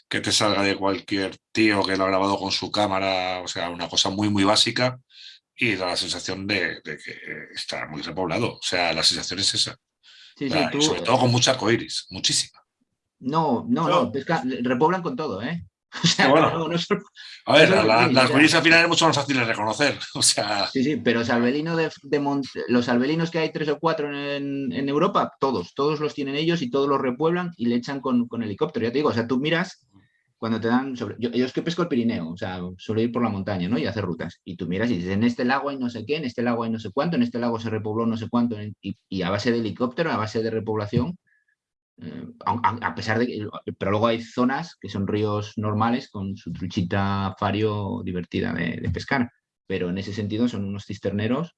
que te salga de cualquier tío que lo ha grabado con su cámara, o sea, una cosa muy, muy básica y da la sensación de, de que está muy repoblado. O sea, la sensación es esa. sí, sí, tú- sobre todo con mucha arcoiris, muchísima. No, no, No. repoblan con todo, ¿eh? <laughs> O sea, Bueno. no, no solo- A ver, la- las ya. al final es mucho más fácil de reconocer. O sea, Sí, sí, pero de, de Mont- los albelinos que hay tres o cuatro en, en Europa, todos, todos los tienen ellos y todos los repueblan y le echan con, con helicóptero. Ya te digo, o sea, tú miras cuando te dan sobre. Yo, yo es que pesco el Pirineo, o sea, suelo ir por la montaña, ¿no? Y hacer rutas. Y tú miras y dices, en este lago hay no sé qué, en este lago hay no sé cuánto, en este lago se repobló no sé cuánto, y a base de helicóptero, a base de repoblación. Eh, a, pesar de que. Pero luego hay zonas que son ríos normales con su truchita fario divertida de, de pescar. Pero en ese sentido son unos cisterneros.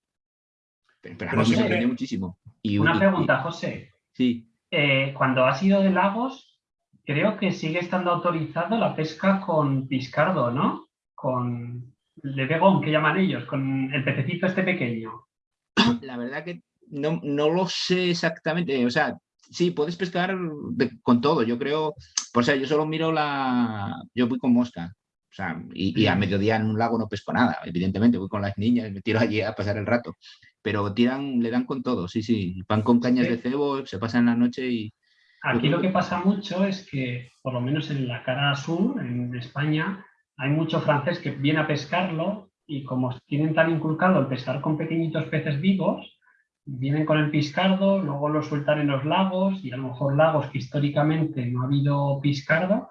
Pero, pero a mí me sorprendió muchísimo. Y, Una y- pregunta, José. sí. Eh, cuando has ido de lagos, creo que sigue estando autorizado la pesca con piscardo, ¿no? Con de begón, que llaman ellos, con el pececito este pequeño. La verdad que no, no lo sé exactamente. O sea, sí, puedes pescar de- con todo. Yo creo, o sea, yo solo miro la. Yo voy con mosca. O sea, y, y a mediodía en un lago no pesco nada, evidentemente. Voy con las niñas, me tiro allí a pasar el rato. Pero tiran, le dan con todo, sí, sí. Van con cañas Sí. de cebo, se pasan la noche y. Aquí lo que que- pasa mucho es que, por lo menos en la cara sur, en España, hay mucho francés que viene a pescarlo y como tienen tan inculcado el pescar con pequeñitos peces vivos, vienen con el piscardo, luego lo sueltan en los lagos y a lo mejor lagos que históricamente no ha habido piscardo,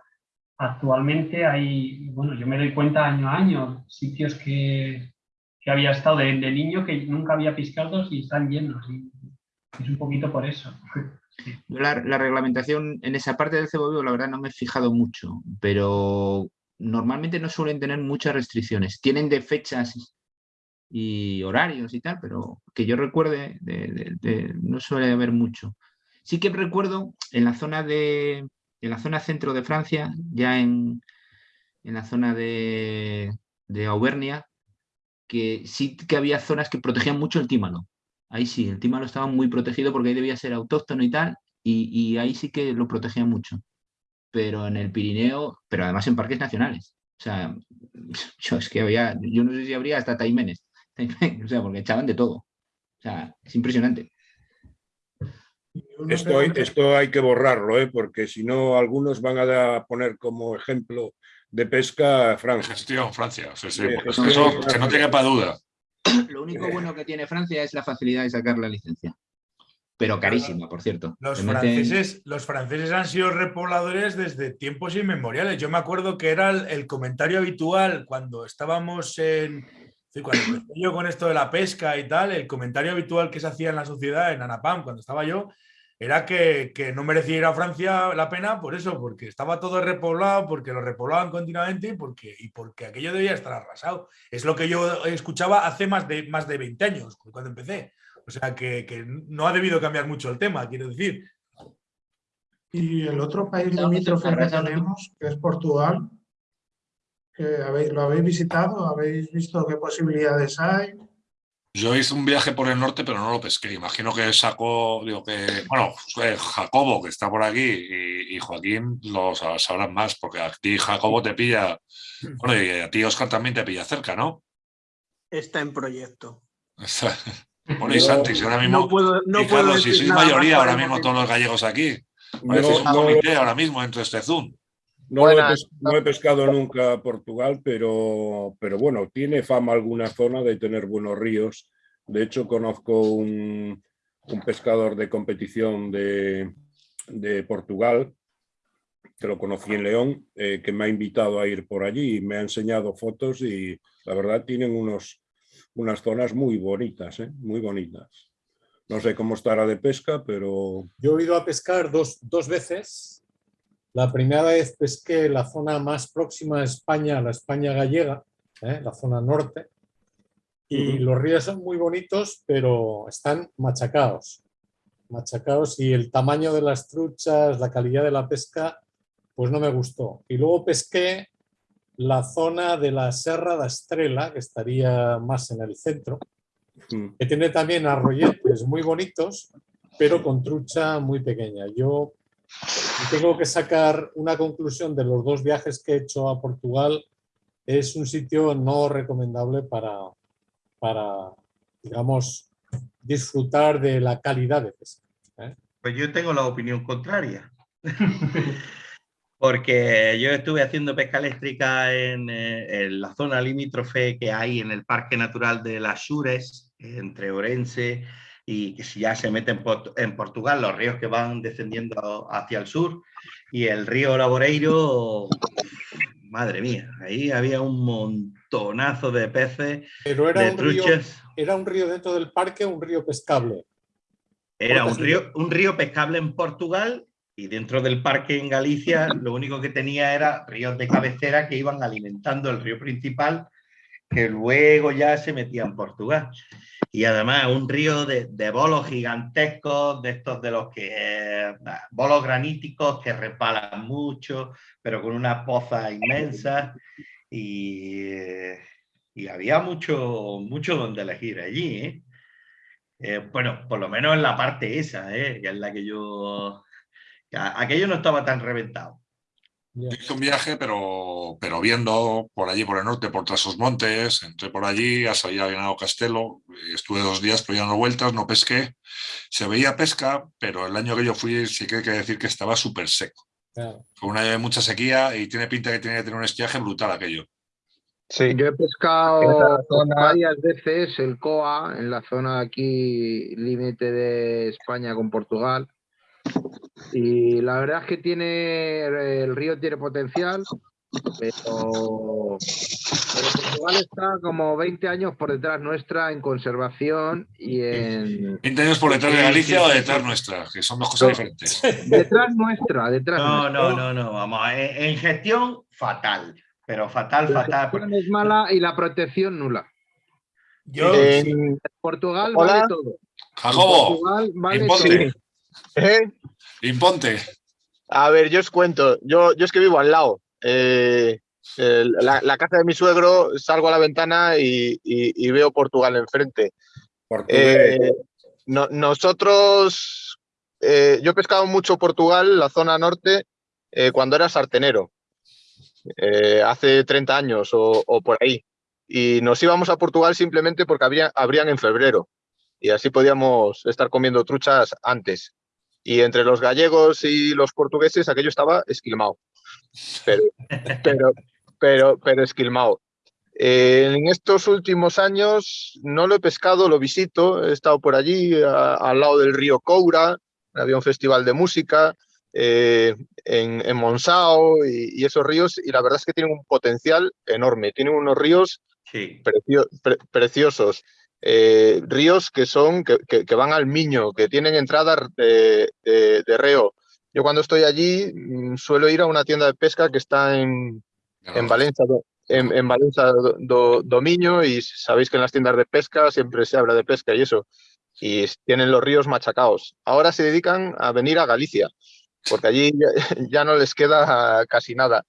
actualmente hay, bueno, yo me doy cuenta año a año, sitios que, que había estado de, de niño que nunca había piscardos y están llenos. Y es un poquito por eso. <laughs> La, la reglamentación en esa parte del cebo vivo, la verdad, no me he fijado mucho, pero normalmente no suelen tener muchas restricciones. Tienen de fechas y horarios y tal, pero que yo recuerde, de- de- de- no suele haber mucho. Sí que recuerdo en la zona de, en la zona centro de Francia, ya en, en la zona de, Auvernia, que sí que había zonas que protegían mucho el tímano. Ahí sí, el tímano estaba muy protegido porque ahí debía ser autóctono y tal, y, y ahí sí que lo protegían mucho. Pero en el Pirineo, pero además en parques nacionales. O sea, <laughs> yo es que había, yo no sé si habría hasta taimenes, taimen, <laughs> o sea, porque echaban de todo. O sea, es impresionante. Esto hay, esto hay que borrarlo, ¿eh? porque si no, algunos van a poner como ejemplo de pesca a Francia. gestión Francia. Sí, sí, porque gestión eso, Francia. que no tenga para duda. Lo único bueno que tiene Francia es la facilidad de sacar la licencia. Pero carísima, por cierto. Los meten- franceses, los franceses han sido repobladores desde tiempos inmemoriales. Yo me acuerdo que era el, el comentario habitual cuando estábamos en. Sí, Cuando empecé yo con esto de la pesca y tal, el comentario habitual que se hacía en la sociedad, en Anapam, cuando estaba yo, era que, que no merecía ir a Francia la pena por eso, porque estaba todo repoblado, porque lo repoblaban continuamente y porque, y porque aquello debía estar arrasado. Es lo que yo escuchaba hace más de, más de 20 años, cuando empecé. O sea que, que no ha debido cambiar mucho el tema, quiero decir. Y el otro país limítrofe que tenemos, que es Portugal, que habéis, ¿lo habéis visitado? ¿Habéis visto qué posibilidades hay? Yo hice un viaje por el norte, pero no lo pesqué. Imagino que sacó, digo que, bueno, eh, Jacobo, que está por aquí, y, y Joaquín lo sa- sabrán más, porque a ti Jacobo te pilla, bueno, y a ti Oscar también te pilla cerca, ¿no? Está en proyecto. <laughs> Bueno, y Santi, si ahora mismo, No puedo, no y puedo Carlos, si decir sois mayoría ahora mismo todos los gallegos aquí, parecéis un comité ahora mismo entre este Zoom. No lo he no he pescado nunca Portugal, pero, pero bueno, tiene fama alguna zona de tener buenos ríos. De hecho, conozco un, un pescador de competición de, de Portugal, que lo conocí en León, eh, que me ha invitado a ir por allí y me ha enseñado fotos y la verdad tienen unos, unas zonas muy bonitas, ¿eh? muy bonitas. No sé cómo estará de pesca, pero Yo he ido a pescar dos, dos veces. La primera vez pesqué la zona más próxima a España, la España gallega, ¿eh? la zona norte, Y los ríos son muy bonitos, pero están machacados. Machacados y el tamaño de las truchas, la calidad de la pesca, pues no me gustó. Y luego pesqué la zona de la Serra da Estrela, que estaría más en el centro, que tiene también arroyetes muy bonitos, pero con trucha muy pequeña. Yo tengo que sacar una conclusión de los dos viajes que he hecho a Portugal. Es un sitio no recomendable para, para digamos, disfrutar de la calidad de pesca. ¿eh? Pues yo tengo la opinión contraria. <laughs> Porque yo estuve haciendo pesca eléctrica en, eh, en la zona limítrofe que hay en el Parque Natural de las Sures, entre Orense y que si ya se mete en, Port- en Portugal, los ríos que van descendiendo hacia el sur, y el río Laboreiro, madre mía, ahí había un montonazo de peces, Pero era de un, río, truchas. era un río dentro del parque, un río pescable. Era un río, un río pescable en Portugal y dentro del parque en Galicia lo único que tenía era ríos de cabecera que iban alimentando el río principal que luego ya se metía en Portugal. Y además un río de, de bolos gigantescos, de estos de los que... eh, bolos graníticos que repalan mucho, pero con una poza inmensa. Y, y había mucho, mucho donde elegir allí, ¿eh? Eh, bueno, por lo menos en la parte esa, que es la que yo... Aquello no estaba tan reventado. Hice un viaje, pero, pero viendo por allí, por el norte, por tras los montes, entré por allí, ya se había llenado Castelo, y estuve dos días, pero ya no vueltas, no pesqué. Se veía pesca, pero el año que yo fui sí que hay que decir que estaba súper seco. Claro. Fue un año de mucha sequía y tiene pinta que tiene que tener un estiaje brutal aquello. Yo he pescado zona- varias veces el COA en la zona aquí límite de España con Portugal. Y la verdad es que tiene el río tiene potencial, pero, pero Portugal está como 20 años por detrás nuestra en conservación y en 20 años por detrás de Galicia o detrás nuestra, que son dos cosas diferentes. <laughs> detrás nuestra, detrás No, nuestra. no, no, no, vamos, en, en gestión fatal, pero fatal, La fatal. gestión es mala y la protección nula. Yo, Eh, Portugal Hola. vale todo. En Jacobo, Portugal vale todo. ¿Eh? imponte. A ver, yo os cuento. Yo, yo es que vivo al lado. Eh, la, la casa de mi suegro, salgo a la ventana y, y- y veo Portugal enfrente. Portugués. Eh, no- nosotros, eh, yo he pescado mucho Portugal, la zona norte, cuando era sartenero, hace 30 años o, o por ahí. Y nos íbamos a Portugal simplemente porque habría, abrían en febrero y así podíamos estar comiendo truchas antes. Y entre los gallegos y los portugueses aquello estaba esquilmado. <laughs> Pero, pero, pero, pero esquilmado. Eh, en estos últimos años no lo he pescado, lo visito, he estado por allí a- al lado del río Coura, había un festival de música eh, en, en Monsao y, y esos ríos, y la verdad es que tienen un potencial enorme, tienen unos ríos Sí, precio- pre- preciosos, eh, ríos que son, que, que- que van al Miño, que tienen entradas de, de- de reo. Yo cuando estoy allí mm, suelo ir a una tienda de pesca que está en, en Valencia, en, en Valencia do, y sabéis que en las tiendas de pesca siempre se habla de pesca y eso, y tienen los ríos machacados. Ahora se dedican a venir a Galicia, porque allí ya, <laughs> ya no les queda casi nada.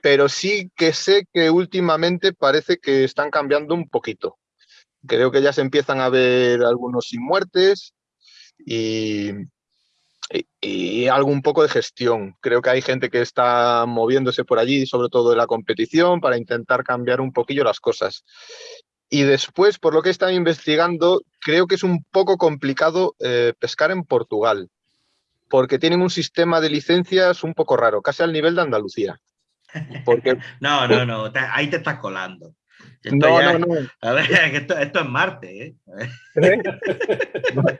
Pero sí que sé que últimamente parece que están cambiando un poquito. Creo que ya se empiezan a ver algunos sin muertes y, y, y algo un poco de gestión. Creo que hay gente que está moviéndose por allí, sobre todo en la competición, para intentar cambiar un poquillo las cosas. Y después, por lo que estado investigando, creo que es un poco complicado eh, pescar en Portugal, porque tienen un sistema de licencias un poco raro, casi al nivel de Andalucía. <laughs> Porque no, no, no, ahí te estás colando. Esto no, ya- no, no. A ver, <laughs> esto, esto es Marte, ¿eh? <laughs>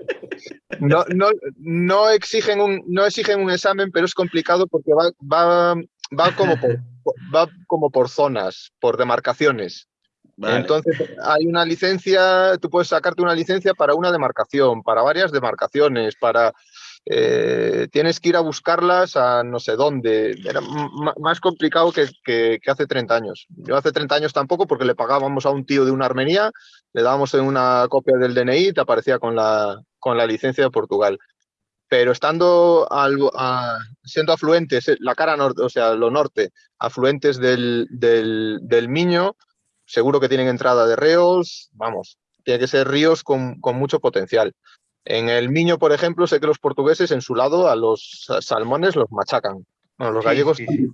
No, no, no exigen un, no exigen un examen, pero es complicado porque va, va, va, como, por, <laughs> va como por zonas, por demarcaciones. Vale. Entonces, hay una licencia, tú puedes sacarte una licencia para una demarcación, para varias demarcaciones, para eh, tienes que ir a buscarlas a no sé dónde. Era más complicado que, hace 30 años. Yo hace 30 años tampoco porque le pagábamos a un tío de una Armenía, le dábamos una copia del DNI y te aparecía con la, con la licencia de Portugal. Pero estando siendo afluentes, eh, la cara norte, o sea, lo norte, afluentes del, del, del Miño, seguro que tienen entrada de reos, vamos, tiene que ser ríos con, con mucho potencial. En el Miño, por ejemplo, sé que los portugueses en su lado a los sa- salmones los machacan. Bueno, los Sí, gallegos, sí, sí.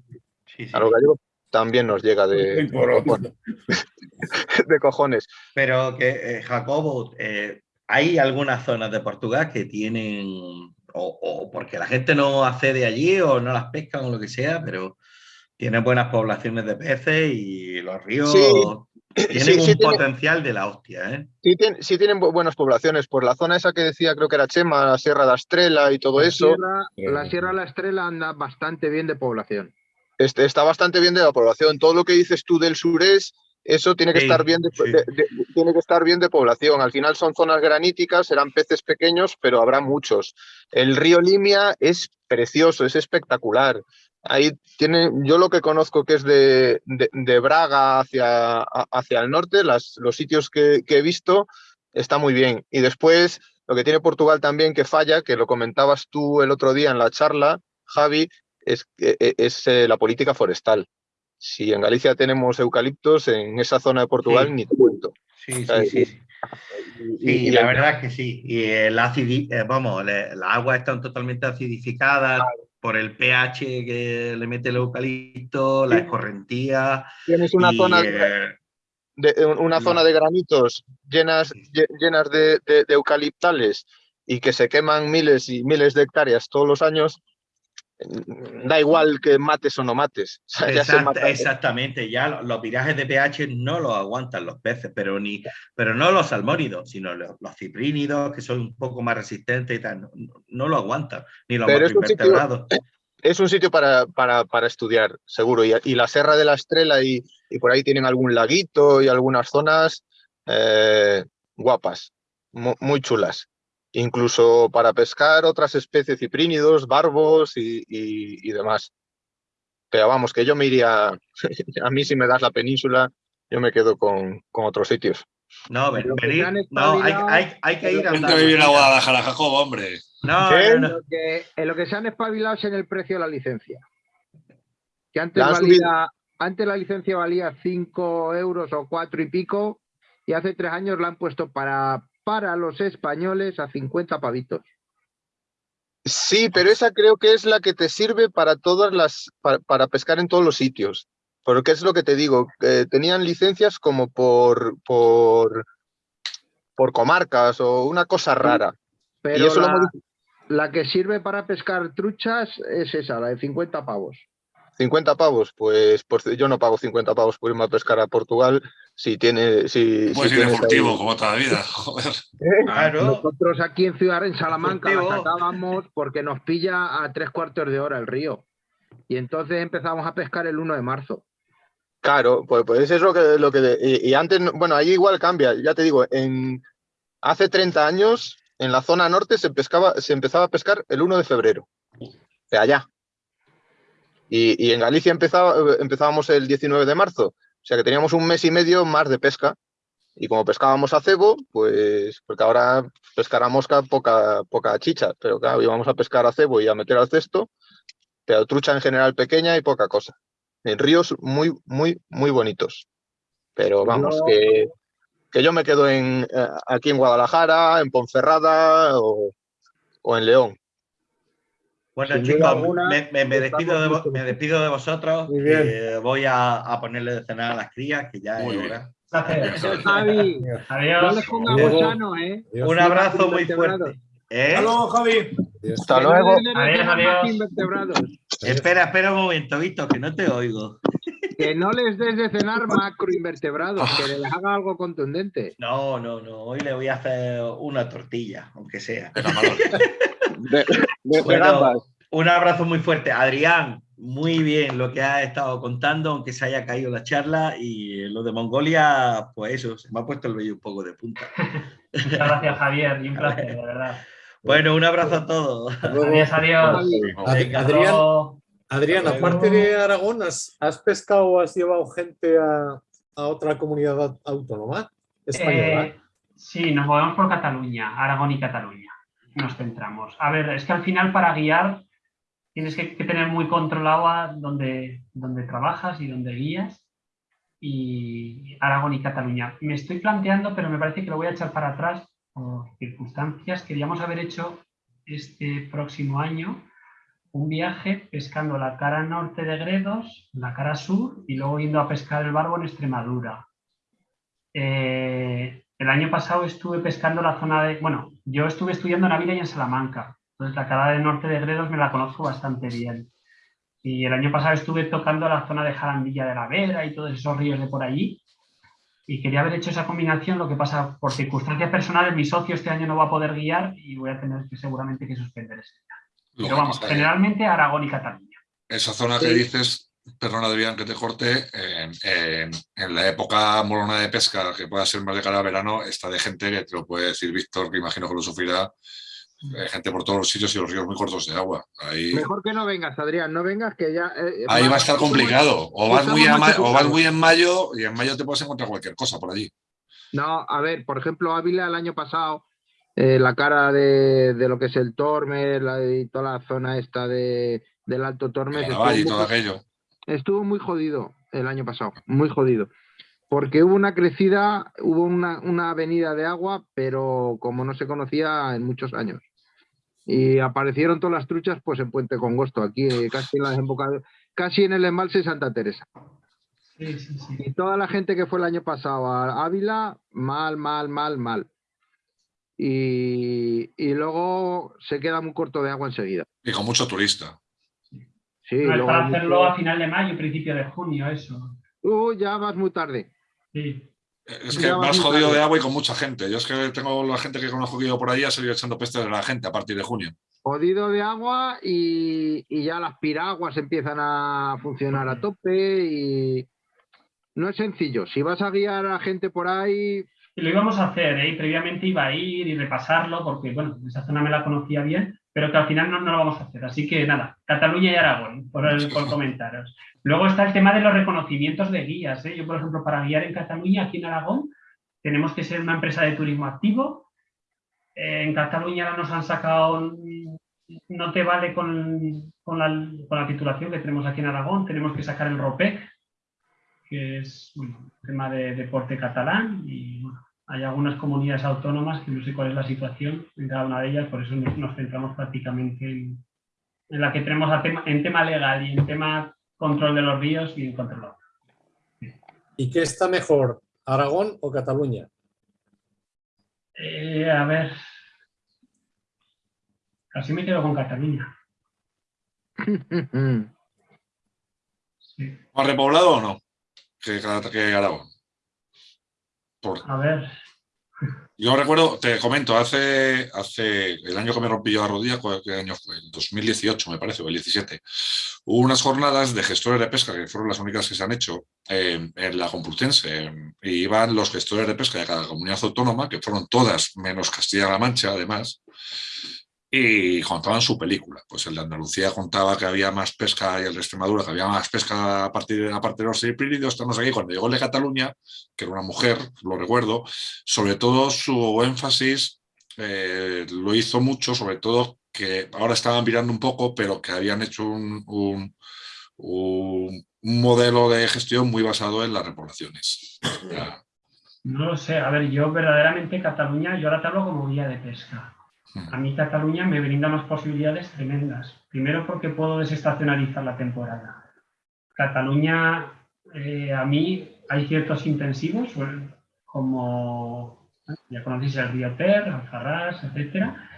Sí, sí. a los gallegos también nos llega de, bueno, <laughs> cojones. Pero que, eh, Jacobo, eh, hay algunas zonas de Portugal que tienen, o, o porque la gente no accede allí o no las pescan o lo que sea, pero tienen buenas poblaciones de peces y los ríos tienen sí, un sí potencial de la hostia, ¿eh? Sí, tien- sí tienen bu- buenas poblaciones. Por la zona esa que decía, creo que era Chema, la Sierra de Estrela y todo La eso, Sierra, la Sierra de la Estrella anda bastante bien de población. este, está bastante bien de la población. Todo lo que dices tú del surés, eso tiene que Sí, estar bien de, sí. de- de- tiene que estar bien de población. Al final son zonas graníticas, serán peces pequeños, pero habrá muchos. El río Limia es precioso, es espectacular. Ahí tiene, yo lo que conozco que es de, de- de Braga hacia, hacia el norte, las, los sitios que, que he visto, está muy bien. Y después, lo que tiene Portugal también que falla, que lo comentabas tú el otro día en la charla, Javi, es, e- es eh, la política forestal. Si en Galicia tenemos eucaliptos, en esa zona de Portugal Sí. ni te cuento. Sí, sí, sí. sí. La la- verdad es que sí. Y el acidi, eh, vamos, las aguas están totalmente acidificadas por el pH que le mete el eucalipto, la escorrentía. Tienes una y, zona eh, de, una no. zona de granitos llenas, lle- llenas de, de- de eucaliptales y que se queman miles y miles de hectáreas todos los años, da igual que mates o no mates. O sea, ya se exact- mata- exactamente, ya lo- los virajes de pH no los aguantan los peces, pero, ni, pero no los salmónidos, sino los, los ciprínidos, que son un poco más resistentes y tal, no, no lo aguantan, ni los Pero es un sitio- macroinvertebrados. es un sitio para, para, para estudiar, seguro. Y, y la Serra de la Estrela y, y por ahí tienen algún laguito y algunas zonas eh, guapas, mu- muy chulas. Incluso para pescar otras especies ciprínidos, barbos y, y- y demás. Pero vamos, que yo me iría, <laughs> a mí si me das la península, yo me quedo con, con otros sitios. No, ven- que venir- no hay, hay- hay que ir a Vente a vivir a Guadalajara, Jacobo, hombre. No, no. Lo que- en lo que se han espabilado es en el precio de la licencia. Que antes, La valía, antes la licencia valía 5 euros o 4 y pico y hace tres años la han puesto para, para los españoles a 50 pavitos. Sí, pero esa creo que es la que te sirve para todas las, para, para pescar en todos los sitios. Porque es lo que te digo, eh, tenían licencias como por, por, por comarcas o una cosa rara. Pero eso lo la, la que sirve para pescar truchas es esa, la de 50 pavos. 50 pavos, pues, pues yo no pago 50 pavos por irme a pescar a Portugal si tiene, si, si Puedes ir ahí- como toda la vida. <laughs> Joder. Claro. Nosotros aquí en Ciudad en Salamanca la sacábamos porque nos pilla a tres cuartos de hora el río. Y entonces empezamos a pescar el 1 de marzo. Claro, pues, pues es lo que, lo que y, y antes, no- bueno, ahí igual cambia, ya te digo, en hace 30 años en la zona norte se pescaba, se empezaba a pescar el 1 de febrero, de allá. Y, y en Galicia empezaba, empezábamos el 19 de marzo, o sea que teníamos un mes y medio más de pesca. Y como pescábamos a cebo, pues, porque ahora pescar a mosca poca, poca chicha, pero claro, íbamos a pescar a cebo y a meter al cesto, pero trucha en general pequeña y poca cosa en ríos muy, muy, muy bonitos. Pero vamos, que, que yo me quedo en, eh, aquí en Guadalajara, en Ponferrada o, o en León. Bueno, Sin duda chicos, alguna, me, me- me despido de, me despido de vosotros. Muy bien. voy a, a ponerle de cenar a las crías, que ya Muy es hora. Gracias. Javi, no Adiós. les gusano, ¿eh? Adiós. Un abrazo muy fuerte. ¿Eh? Hasta luego, Javi. Hasta no luego. Adiós, adiós. Espera, espera un momento, Víctor, que no te oigo. Que no les des de cenar <laughs> macroinvertebrados, que les haga algo contundente. No, no, no. Hoy le voy a hacer una tortilla, aunque sea. <laughs> De, de gambas. un abrazo muy fuerte. Adrián, muy bien lo que has estado contando, aunque se haya caído la charla. Y lo de Mongolia, pues eso, se me ha puesto el vello un poco de punta. Muchas gracias, Javier, y un placer, de verdad. Bueno, un abrazo a todos. Adiós, adiós. Venga, Adrián, Adrián, aparte de Aragón, ¿has, has pescado o has llevado gente a, a otra comunidad au- autónoma española? eh, sí, nos movemos por Cataluña, Aragón y Cataluña. Nos centramos. A ver, es que al final para guiar tienes que, tener muy controlado a dónde trabajas y dónde guías. Y Aragón y Cataluña. Me estoy planteando, pero me parece que lo voy a echar para atrás por circunstancias. Queríamos haber hecho este próximo año un viaje pescando la cara norte de Gredos, la cara sur y luego yendo a pescar el barbo en Extremadura. Eh, el año pasado estuve pescando la zona de, bueno, yo estuve estudiando en Ávila y en Salamanca, entonces la cara del norte de Gredos me la conozco bastante bien. Y el año pasado estuve tocando la zona de Jarandilla de la Vera y todos esos ríos de por allí. Y quería haber hecho esa combinación, lo que pasa por circunstancias personales, mi socio este año no va a poder guiar y voy a tener que seguramente que suspender ese viaje. Lo Pero vamos, generalmente Aragón y Cataluña. Esa zona que dices, perdona Adrián que te corte, en, en- en la época molona de pesca, que pueda ser más de cara a verano, está de gente que te lo puede decir Víctor, que imagino que lo sufrirá, eh, gente por todos los sitios y los ríos muy cortos de agua. Ahí, Mejor que no vengas, Adrián, no vengas que ya... eh, ahí va a estar complicado. O vas, muy a ma- machucados. o vas muy en mayo y en mayo te puedes encontrar cualquier cosa por allí. No, a ver, por ejemplo, Ávila el año pasado, eh, la cara de, de lo que es el Tormes y toda la zona esta de, del Alto Tormes y todo aquello. Estuvo muy jodido el año pasado, muy jodido. Porque hubo una crecida, hubo una, una avenida de agua, pero como no se conocía en muchos años. Y aparecieron todas las truchas pues en Puente Congosto, aquí eh, casi en la desembocadura- casi en el embalse de Santa Teresa. Sí, sí, sí. Y toda la gente que fue el año pasado a Ávila, mal, mal, mal, mal. Y, y luego se queda muy corto de agua enseguida. Y con mucho turista. Sí, No, es luego para hacerlo mucho- a final de mayo, principio de junio, eso. Uh, ya vas muy tarde. Sí. Es Ya que más jodido tarde. de agua y con mucha gente. Yo es que tengo la gente que conozco que ido por ahí ha seguido echando peste de la gente a partir de junio. Jodido de agua y, y ya las piraguas empiezan a funcionar a tope y no es sencillo. Si vas a guiar a gente por ahí, Y lo íbamos a hacer, ¿eh? Previamente iba a ir y repasarlo, porque, bueno, esa zona me la conocía bien, pero que al final no, no lo vamos a hacer. Así que nada, Cataluña y Aragón, por, el- por comentaros. Luego está el tema de los reconocimientos de guías, ¿eh? Yo, por ejemplo, para guiar en Cataluña, aquí en Aragón, tenemos que ser una empresa de turismo activo. Eh, en Cataluña nos han sacado, no te vale con, con la, con la titulación que tenemos aquí en Aragón, tenemos que sacar el ROPEC, que es bueno, un tema de deporte catalán y bueno, hay algunas comunidades autónomas que no sé cuál es la situación en cada una de ellas, por eso nos, nos centramos prácticamente en, en la que tenemos a tema- en tema legal y en tema control de los ríos bien controlado. ¿Y qué está mejor, Aragón o Cataluña? Eh, a ver, casi me quedo con Cataluña. <laughs> Sí. ¿Más repoblado o no? Que, que Aragón. Por- A ver, Yo recuerdo, te comento, hace, hace el año que me rompí yo la rodilla, ¿cuál- ¿qué año fue? El 2018 me parece, o el 17. Hubo unas jornadas de gestores de pesca, que fueron las únicas que se han hecho eh, en la Complutense. eh, y iban los gestores de pesca de cada comunidad autónoma, que fueron todas, menos Castilla-La Mancha, además, y contaban su película. Pues el de Andalucía contaba que había más pesca y el de Extremadura que había más pesca a partir de, a partir de los seis Pirineos. Estamos aquí. Cuando llegó el de Cataluña, que era una mujer, lo recuerdo, sobre todo su énfasis eh, lo hizo mucho, sobre todo que ahora estaban mirando un poco, pero que habían hecho un, un- modelo de gestión muy basado en las repoblaciones. No lo sé. A ver, yo verdaderamente Cataluña, yo te hablo como guía de pesca. A mí Cataluña me brinda unas posibilidades tremendas. Primero porque puedo desestacionalizar la temporada. Cataluña, eh, a mí hay ciertos intensivos, como ya conocéis el río Ter, Alfarrás, etcétera,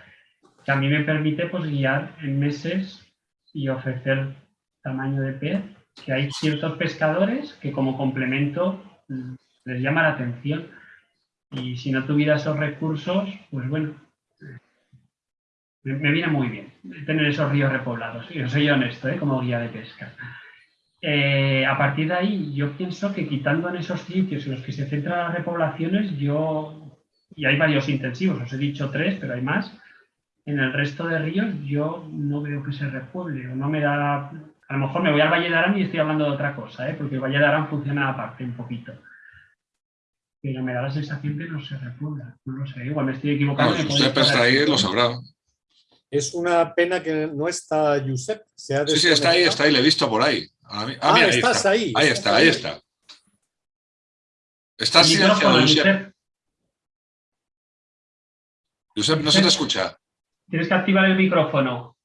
que a mí me permite pues, guiar en meses y ofrecer tamaño de pez, que hay ciertos pescadores que como complemento mm, les llama la atención. Y si no tuviera esos recursos, pues bueno, me, me viene muy bien tener esos ríos repoblados. Yo soy honesto, ¿eh? como guía de pesca. Eh, a partir de ahí, yo pienso que quitando en esos sitios en los que se centran las repoblaciones, yo, y hay varios intensivos, os he dicho tres, pero hay más, en el resto de ríos yo no veo que se repueble, o no me da... A lo mejor me voy al Valle de Arán y estoy hablando de otra cosa, ¿eh? porque el Valle de Arán funciona aparte un poquito. Pero me da la sensación que no se repuebla, no lo sé, igual me estoy equivocando. Si usted está ahí, lo sabrá. Es una pena que no está Josep. Se ha Sí, sí, está ahí, está ahí, le he visto por ahí. Ah, ah, Ah, mira, ahí estás está. ahí. Ahí estás está, ahí está. Está El silenciado, Josep. Josep, no se te escucha. Tienes que activar el micrófono.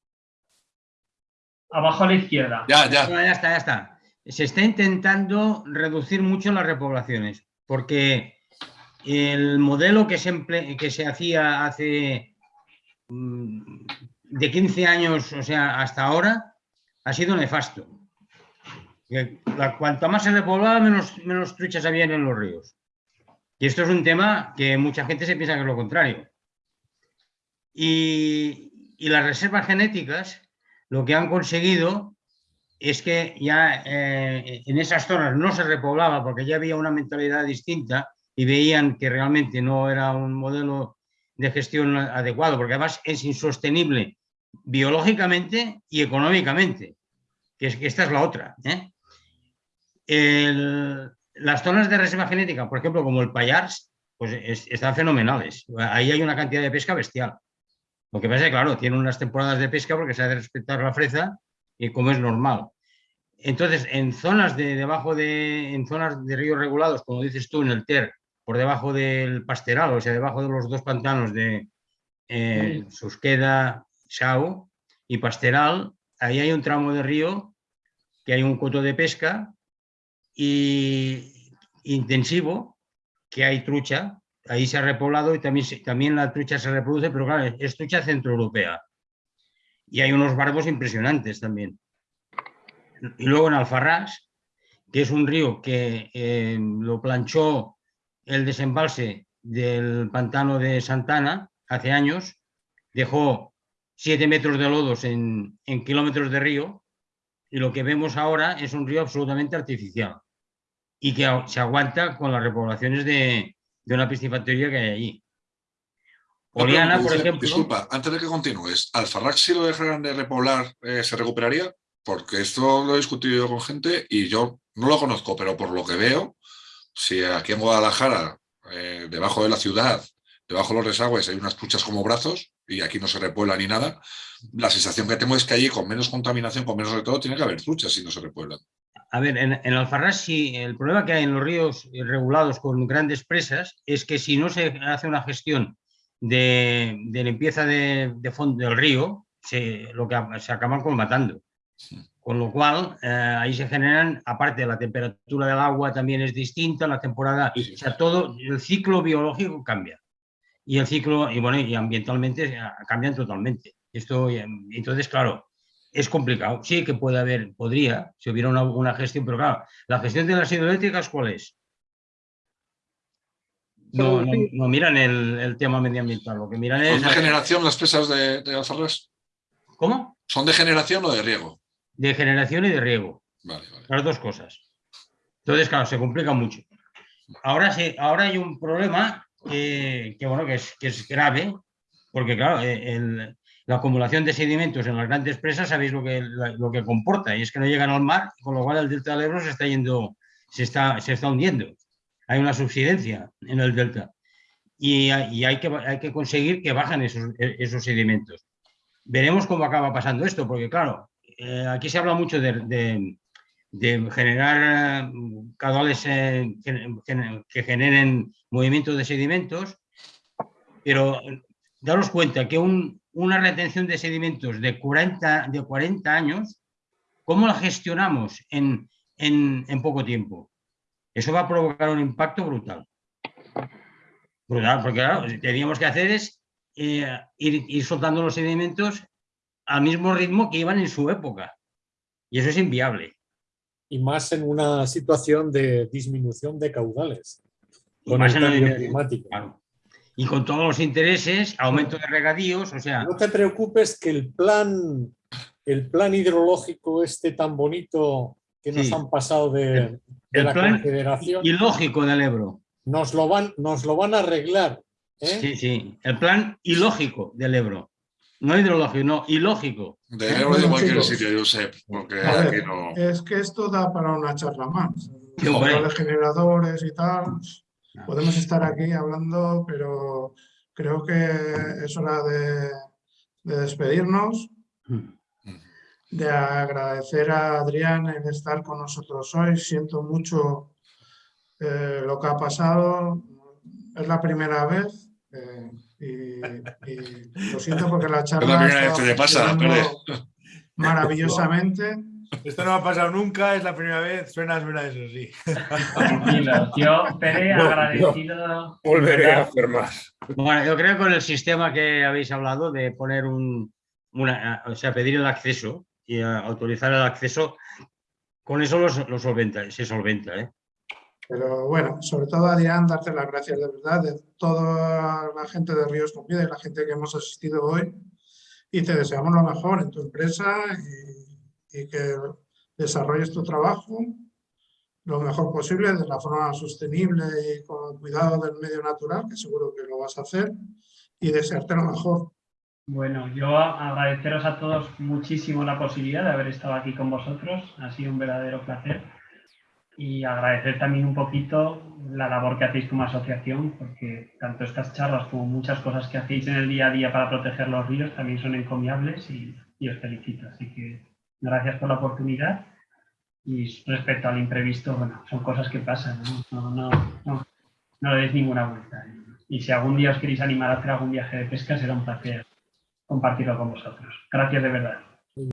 Abajo a la izquierda. Ya, ya. No, ya está, ya está. Se está intentando reducir mucho las repoblaciones, porque el modelo que se, emple- que se hacía hace de 15 años, o sea, hasta ahora, ha sido nefasto. Cuanto más se repoblaba, menos, menos truchas habían en los ríos. Y esto es un tema que mucha gente se piensa que es lo contrario. Y, y las reservas genéticas lo que han conseguido es que ya eh, en esas zonas no se repoblaba porque ya había una mentalidad distinta y veían que realmente no era un modelo de gestión adecuado, porque además es insostenible biológicamente y económicamente, que, es, que esta es la otra. ¿eh? Las zonas de reserva genética, por ejemplo, como el Payars, pues es- están fenomenales. Ahí hay una cantidad de pesca bestial. Lo que pasa es que, claro, tiene unas temporadas de pesca porque se ha de respetar la freza y como es normal. Entonces, en zonas de debajo de, en zonas de ríos regulados, como dices tú, en el Ter, por debajo del Pasteral, o sea, debajo de los dos pantanos de eh, Susqueda, Sau y Pasteral, ahí hay un tramo de río que hay un coto de pesca y intensivo, que hay trucha, ahí se ha repoblado y también, también la trucha se reproduce, pero claro, es trucha centroeuropea. Y hay unos barbos impresionantes también. Y luego en Alfarrás, que es un río que eh, lo planchó el desembalse del pantano de Santana hace años, dejó siete metros de lodos en, en kilómetros de río y lo que vemos ahora es un río absolutamente artificial y que se aguanta con las repoblaciones de, de una piscifactoría que hay allí. No, pero, por ejemplo. Disculpa, antes de que continúes, ¿Alfarrac si lo dejaran de repoblar eh, se recuperaría? Porque esto lo he discutido yo con gente y yo no lo conozco, pero por lo que veo, si aquí en Guadalajara, eh, debajo de la ciudad, debajo de los desagües hay unas truchas como brazos y aquí no se repuebla ni nada, la sensación que tengo es que allí con menos contaminación, con menos de todo, tiene que haber truchas si no se repueblan. A ver, en, en Alfarrás sí, el problema que hay en los ríos regulados con grandes presas es que si no se hace una gestión de, de limpieza de, de fondo del río, se, lo que se acaban colmatando. Con lo cual, eh, ahí se generan, aparte de la temperatura del agua también es distinta, la temporada, o sea, todo, el ciclo biológico cambia. Y el ciclo, y bueno, y ambientalmente eh, cambian totalmente. Esto, eh, entonces, claro, es complicado. Sí que puede haber, podría, si hubiera una, una gestión, pero claro, la gestión de las hidroeléctricas, ¿cuál es? No, no, no miran el, el tema medioambiental, lo que miran es... ¿Son de generación las presas de, de Alfarrás? ¿Cómo? ¿Son de generación o de riego? De generación y de riego. Vale, vale. Las dos cosas. Entonces, claro, se complica mucho. Ahora, sí, ahora hay un problema que, que, bueno, que es, que es grave, porque claro, eh, el- la acumulación de sedimentos en las grandes presas, sabéis lo que, lo que comporta, y es que no llegan al mar, con lo cual el delta del Ebro se está yendo, se está, se está hundiendo. Hay una subsidencia en el delta. Y, hay- y hay, que, hay que conseguir que bajen esos, esos sedimentos. Veremos cómo acaba pasando esto, porque claro, eh, aquí se habla mucho de, generar eh, caudales eh, que generen movimientos de sedimentos, pero daros cuenta que un- una retención de sedimentos de 40, de 40 años, ¿cómo la gestionamos en, poco tiempo? Eso va a provocar un impacto brutal. Brutal, porque claro, teníamos que hacer es ir soltando los sedimentos al mismo ritmo que iban en su época. Y eso es inviable. Y más en una situación de disminución de caudales. Y Con más el en cambio línea- climático. claro. Y con todos los intereses, aumento de regadíos, o sea, No te preocupes que el plan, el plan hidrológico este tan bonito que nos Sí. han pasado de, de el la plan Confederación, ilógico del Ebro. nos lo van, nos lo van a arreglar. ¿eh? Sí, sí, el plan ilógico del Ebro. No hidrológico, no, ilógico. De de Bueno, cualquier chicos. sitio, Josep, porque ver, aquí no. Es que esto da para una charla más. Los generadores y tal. Podemos estar aquí hablando, pero creo que es hora de, de despedirnos, de agradecer a Adrián el estar con nosotros hoy. Siento mucho eh, lo que ha pasado. Es la primera vez. Eh, y lo siento porque la charla Es la primera ha vez que te pasa, maravillosamente. Esto no me ha pasado nunca, es la primera vez. Suena, suena eso, sí. Tranquilos. Yo, Pere, No, no. agradecido. Volveré a hacer más. Bueno, yo creo que con el sistema que habéis hablado de poner un, una, o sea, pedir el acceso y eh, autorizar el acceso, con eso lo, lo solventa, se solventa, ¿eh? Pero bueno, sobre todo Adrián, darte las gracias de verdad de toda la gente de Ríos con Vida y la gente que hemos asistido hoy. Y te deseamos lo mejor en tu empresa y, que desarrolles tu trabajo lo mejor posible de la forma sostenible y con cuidado del medio natural, que seguro que lo vas a hacer, y desearte lo mejor. Bueno, yo agradeceros a todos muchísimo la posibilidad de haber estado aquí con vosotros. Ha sido un verdadero placer. Y agradecer también un poquito la labor que hacéis como asociación, porque tanto estas charlas como muchas cosas que hacéis en el día a día para proteger los ríos también son encomiables y, os felicito. Así que gracias por la oportunidad. Y respecto al imprevisto, bueno, son cosas que pasan, ¿no? No, no, no, no le deis ninguna vuelta. Y si algún día os queréis animar a hacer algún viaje de pesca, será un placer compartirlo con vosotros. Gracias de verdad.